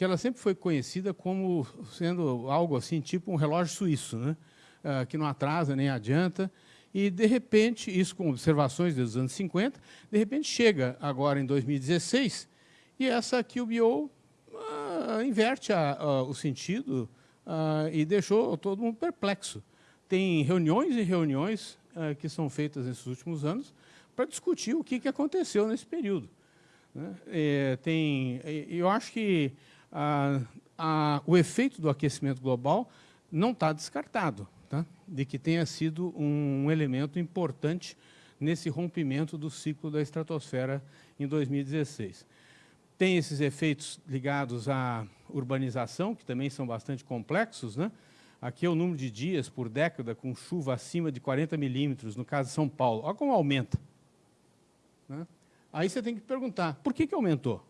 Speaker 6: que ela sempre foi conhecida como sendo algo assim, tipo um relógio suíço, né? Uh, que não atrasa nem adianta. E, de repente, isso com observações dos anos 50, de repente chega agora em 2016 e essa QBO uh, inverte a, o sentido uh, e deixou todo mundo perplexo. Tem reuniões e reuniões que são feitas nesses últimos anos para discutir o que, que aconteceu nesse período. Né? É, tem, eu acho que a, a, o efeito do aquecimento global não está descartado, tá? de que tenha sido um elemento importante nesse rompimento do ciclo da estratosfera em 2016. Tem esses efeitos ligados à urbanização, que também são bastante complexos. Né? Aqui é o número de dias por década com chuva acima de 40 milímetros, no caso de São Paulo. Olha como aumenta. Aí você tem que perguntar, por que, que aumentou?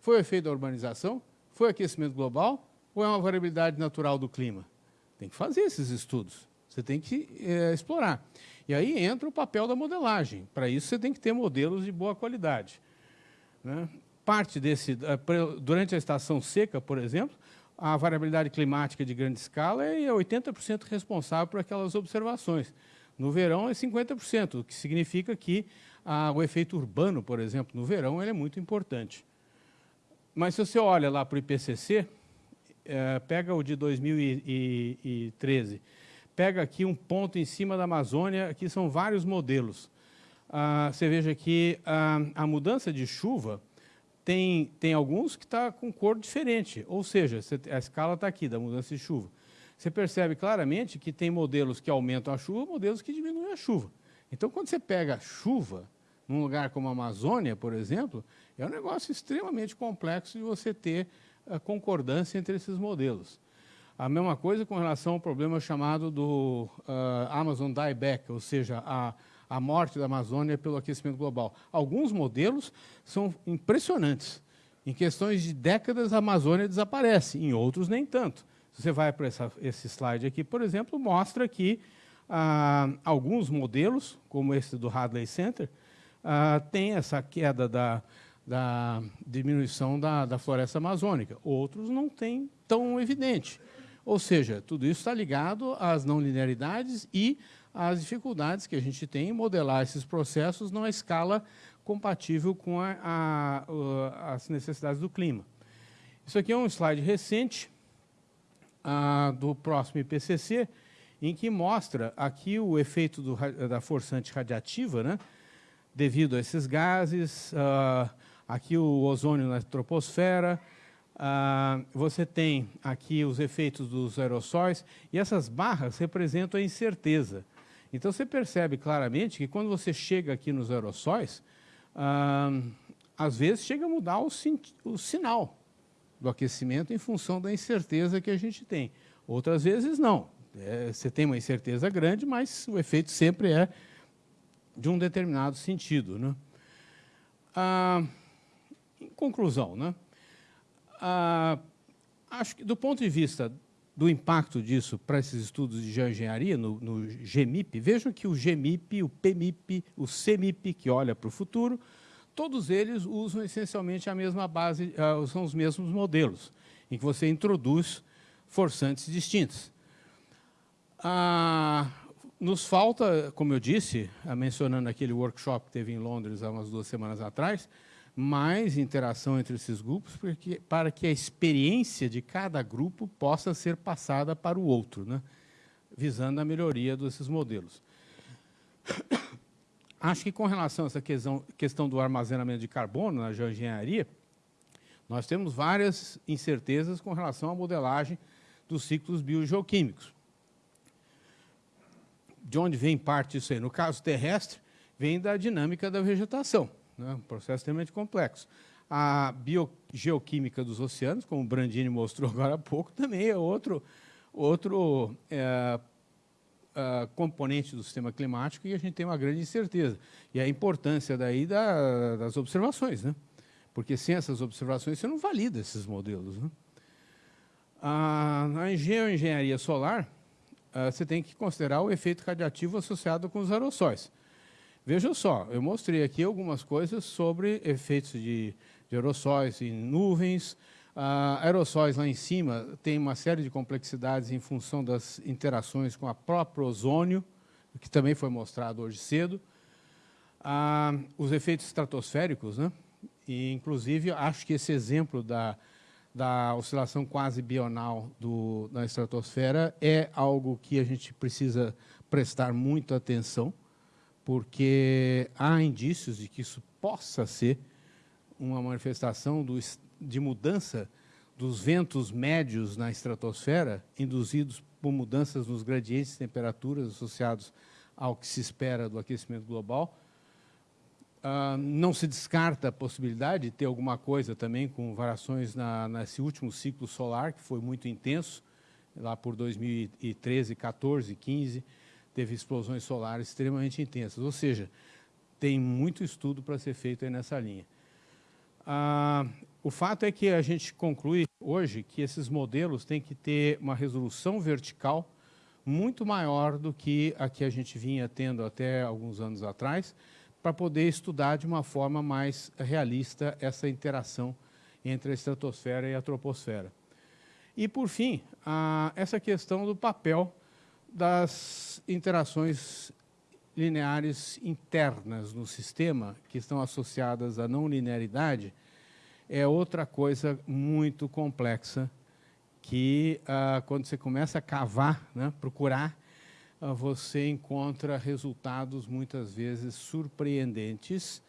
Speaker 6: Foi o efeito da urbanização? Foi o aquecimento global? Ou é uma variabilidade natural do clima? Tem que fazer esses estudos. Você tem que é, explorar. E aí entra o papel da modelagem. Para isso, você tem que ter modelos de boa qualidade. Né? Parte desse, eh, durante a estação seca, por exemplo, a variabilidade climática de grande escala é 80% responsável por aquelas observações. No verão é 50%, o que significa que ah, o efeito urbano, por exemplo, no verão, ele é muito importante. Mas se você olha lá para o IPCC, é, pega o de 2013, pega aqui um ponto em cima da Amazônia, aqui são vários modelos. Ah, você veja que a, a mudança de chuva tem, tem alguns que está com cor diferente, ou seja, a escala está aqui da mudança de chuva. Você percebe claramente que tem modelos que aumentam a chuva, modelos que diminuem a chuva. Então, quando você pega a chuva, num lugar como a Amazônia, por exemplo, é um negócio extremamente complexo de você ter a concordância entre esses modelos. A mesma coisa com relação ao problema chamado do uh, Amazon dieback, ou seja, a, a morte da Amazônia pelo aquecimento global. Alguns modelos são impressionantes. Em questões de décadas, a Amazônia desaparece, em outros nem tanto. Se você vai para esse slide aqui, por exemplo, mostra que ah, alguns modelos, como esse do Hadley Center, ah, tem essa queda da, da diminuição da, da floresta amazônica. Outros não têm tão evidente. Ou seja, tudo isso está ligado às não linearidades e às dificuldades que a gente tem em modelar esses processos numa escala compatível com a, a, as necessidades do clima. Isso aqui é um slide recente ah, do próximo IPCC, em que mostra aqui o efeito do, da forçante radiativa, né, devido a esses gases, uh, aqui o ozônio na troposfera, uh, você tem aqui os efeitos dos aerossóis, e essas barras representam a incerteza. Então, você percebe claramente que quando você chega aqui nos aerossóis, uh, às vezes chega a mudar o, o sinal do aquecimento em função da incerteza que a gente tem. Outras vezes, não. É, você tem uma incerteza grande, mas o efeito sempre é de um determinado sentido. Né? Ah, em conclusão, né? Ah, acho que do ponto de vista do impacto disso para esses estudos de geoengenharia no, no GMIP, vejam que o GMIP, o PMIP, o CMIP, que olha para o futuro, todos eles usam essencialmente a mesma base, uh, são os mesmos modelos, em que você introduz forçantes distintos. Ah, nos falta, como eu disse, mencionando aquele workshop que teve em Londres há umas duas semanas atrás, mais interação entre esses grupos porque, para que a experiência de cada grupo possa ser passada para o outro, né? visando a melhoria desses modelos. Acho que com relação a essa questão, questão do armazenamento de carbono na geoengenharia, nós temos várias incertezas com relação à modelagem dos ciclos biogeoquímicos de onde vem parte disso aí? No caso terrestre, vem da dinâmica da vegetação, né? um processo extremamente complexo. A biogeoquímica dos oceanos, como o Brandini mostrou agora há pouco, também é outro, outro é, é, componente do sistema climático e a gente tem uma grande incerteza. E a importância daí da, das observações, né? porque sem essas observações você não valida esses modelos. Né? A, a solar, uh, você tem que considerar o efeito radiativo associado com os aerossóis. Veja só, eu mostrei aqui algumas coisas sobre efeitos de, de aerossóis em nuvens, Uh, aerossóis lá em cima tem uma série de complexidades em função das interações com a própria ozônio, que também foi mostrado hoje cedo. Uh, os efeitos estratosféricos, né? e inclusive acho que esse exemplo da, da oscilação quase bional do, da estratosfera é algo que a gente precisa prestar muita atenção, porque há indícios de que isso possa ser uma manifestação do, de mudança dos ventos médios na estratosfera, induzidos por mudanças nos gradientes de temperaturas associados ao que se espera do aquecimento global. Uh, não se descarta a possibilidade de ter alguma coisa também com variações na, nesse último ciclo solar, que foi muito intenso, lá por 2013, 14, 15, teve explosões solares extremamente intensas. Ou seja, tem muito estudo para ser feito nessa linha. Ah, o fato é que a gente conclui hoje que esses modelos têm que ter uma resolução vertical muito maior do que a que a gente vinha tendo até alguns anos atrás, para poder estudar de uma forma mais realista essa interação entre a estratosfera e a troposfera. E, por fim, a, essa questão do papel das interações lineares internas no sistema, que estão associadas à não linearidade, é outra coisa muito complexa que, ah, quando você começa a cavar, né, procurar, você encontra resultados muitas vezes surpreendentes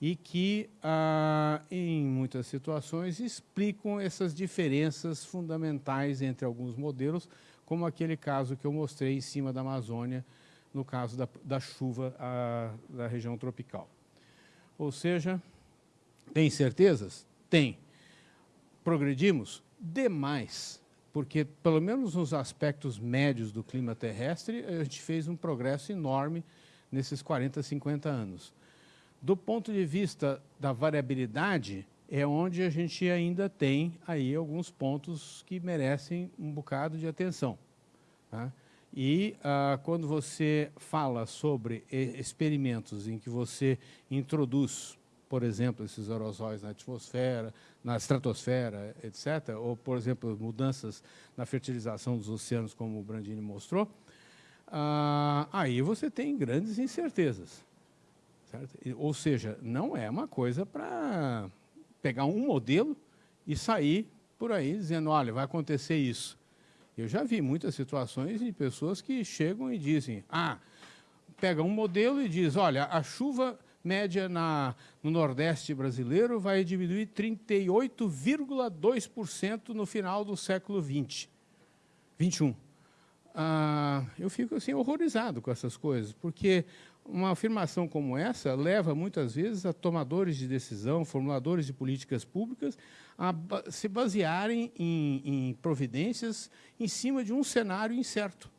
Speaker 6: e que, ah, em muitas situações, explicam essas diferenças fundamentais entre alguns modelos, como aquele caso que eu mostrei em cima da Amazônia, no caso da, da chuva a, da região tropical. Ou seja, tem certezas? Tem. Progredimos? Demais, porque, pelo menos nos aspectos médios do clima terrestre, a gente fez um progresso enorme nesses 40, 50 anos. Do ponto de vista da variabilidade, é onde a gente ainda tem aí alguns pontos que merecem um bocado de atenção. Tá? E ah, quando você fala sobre experimentos em que você introduz, por exemplo, esses aerosóis na atmosfera, na estratosfera, etc., ou, por exemplo, mudanças na fertilização dos oceanos, como o Brandini mostrou, ah, aí você tem grandes incertezas. Certo? Ou seja, não é uma coisa para pegar um modelo e sair por aí dizendo, olha, vai acontecer isso. Eu já vi muitas situações de pessoas que chegam e dizem, ah, pega um modelo e diz, olha, a chuva média na, no Nordeste brasileiro vai diminuir 38,2% no final do século XX, 21. Ah, eu fico assim horrorizado com essas coisas, porque uma afirmação como essa leva muitas vezes a tomadores de decisão, formuladores de políticas públicas, a se basearem em, em providências em cima de um cenário incerto.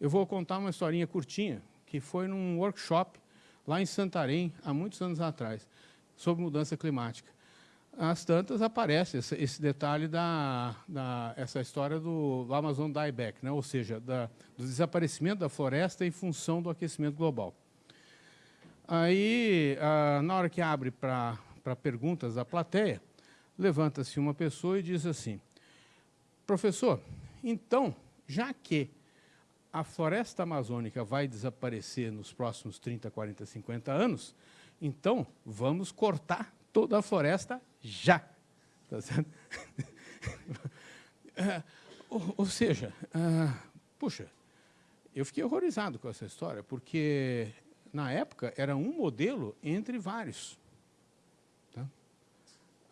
Speaker 6: Eu vou contar uma historinha curtinha, que foi num workshop lá em Santarém, há muitos anos atrás, sobre mudança climática. As tantas aparece esse, esse detalhe da, da, essa história do, do Amazon dieback, né? ou seja, da, do desaparecimento da floresta em função do aquecimento global. Aí, ah, na hora que abre para perguntas da plateia, levanta-se uma pessoa e diz assim, professor, então, já que a floresta amazônica vai desaparecer nos próximos 30, 40, 50 anos, então vamos cortar toda a floresta já. Tá certo? é, ou, ou, seja, uh, puxa, eu fiquei horrorizado com essa história, porque na época era um modelo entre vários. Tá?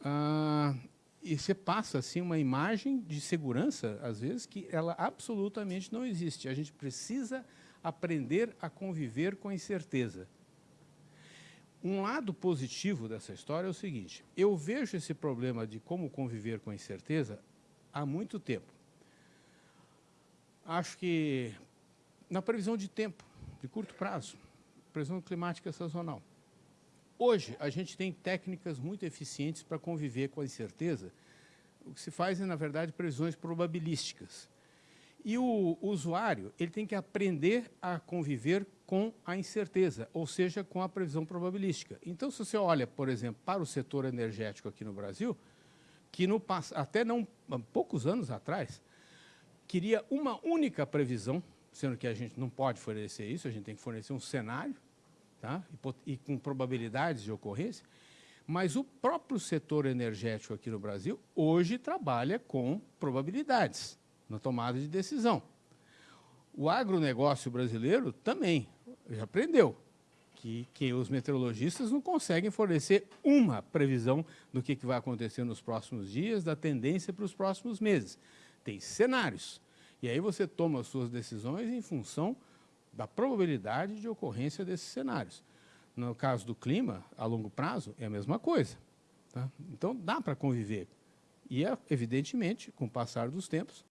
Speaker 6: Uh, e você passa assim uma imagem de segurança, às vezes, que ela absolutamente não existe. A gente precisa aprender a conviver com a incerteza. Um lado positivo dessa história é o seguinte, eu vejo esse problema de como conviver com a incerteza há muito tempo. Acho que na previsão de tempo, de curto prazo, previsão climática sazonal. Hoje, a gente tem técnicas muito eficientes para conviver com a incerteza. O que se faz é, na verdade, previsões probabilísticas. E o, usuário ele tem que aprender a conviver com a incerteza, ou seja, com a previsão probabilística. Então, se você olha, por exemplo, para o setor energético aqui no Brasil, que no, até não, poucos anos atrás, queria uma única previsão, sendo que a gente não pode fornecer isso, a gente tem que fornecer um cenário, tá? e, e com probabilidades de ocorrência, mas o próprio setor energético aqui no Brasil hoje trabalha com probabilidades na tomada de decisão. O agronegócio brasileiro também já aprendeu que, que os meteorologistas não conseguem fornecer uma previsão do que, que vai acontecer nos próximos dias, da tendência para os próximos meses. Tem cenários. E aí você toma as suas decisões em função da probabilidade de ocorrência desses cenários. No caso do clima, a longo prazo, é a mesma coisa. Tá? Então, dá para conviver. E, é, evidentemente, com o passar dos tempos,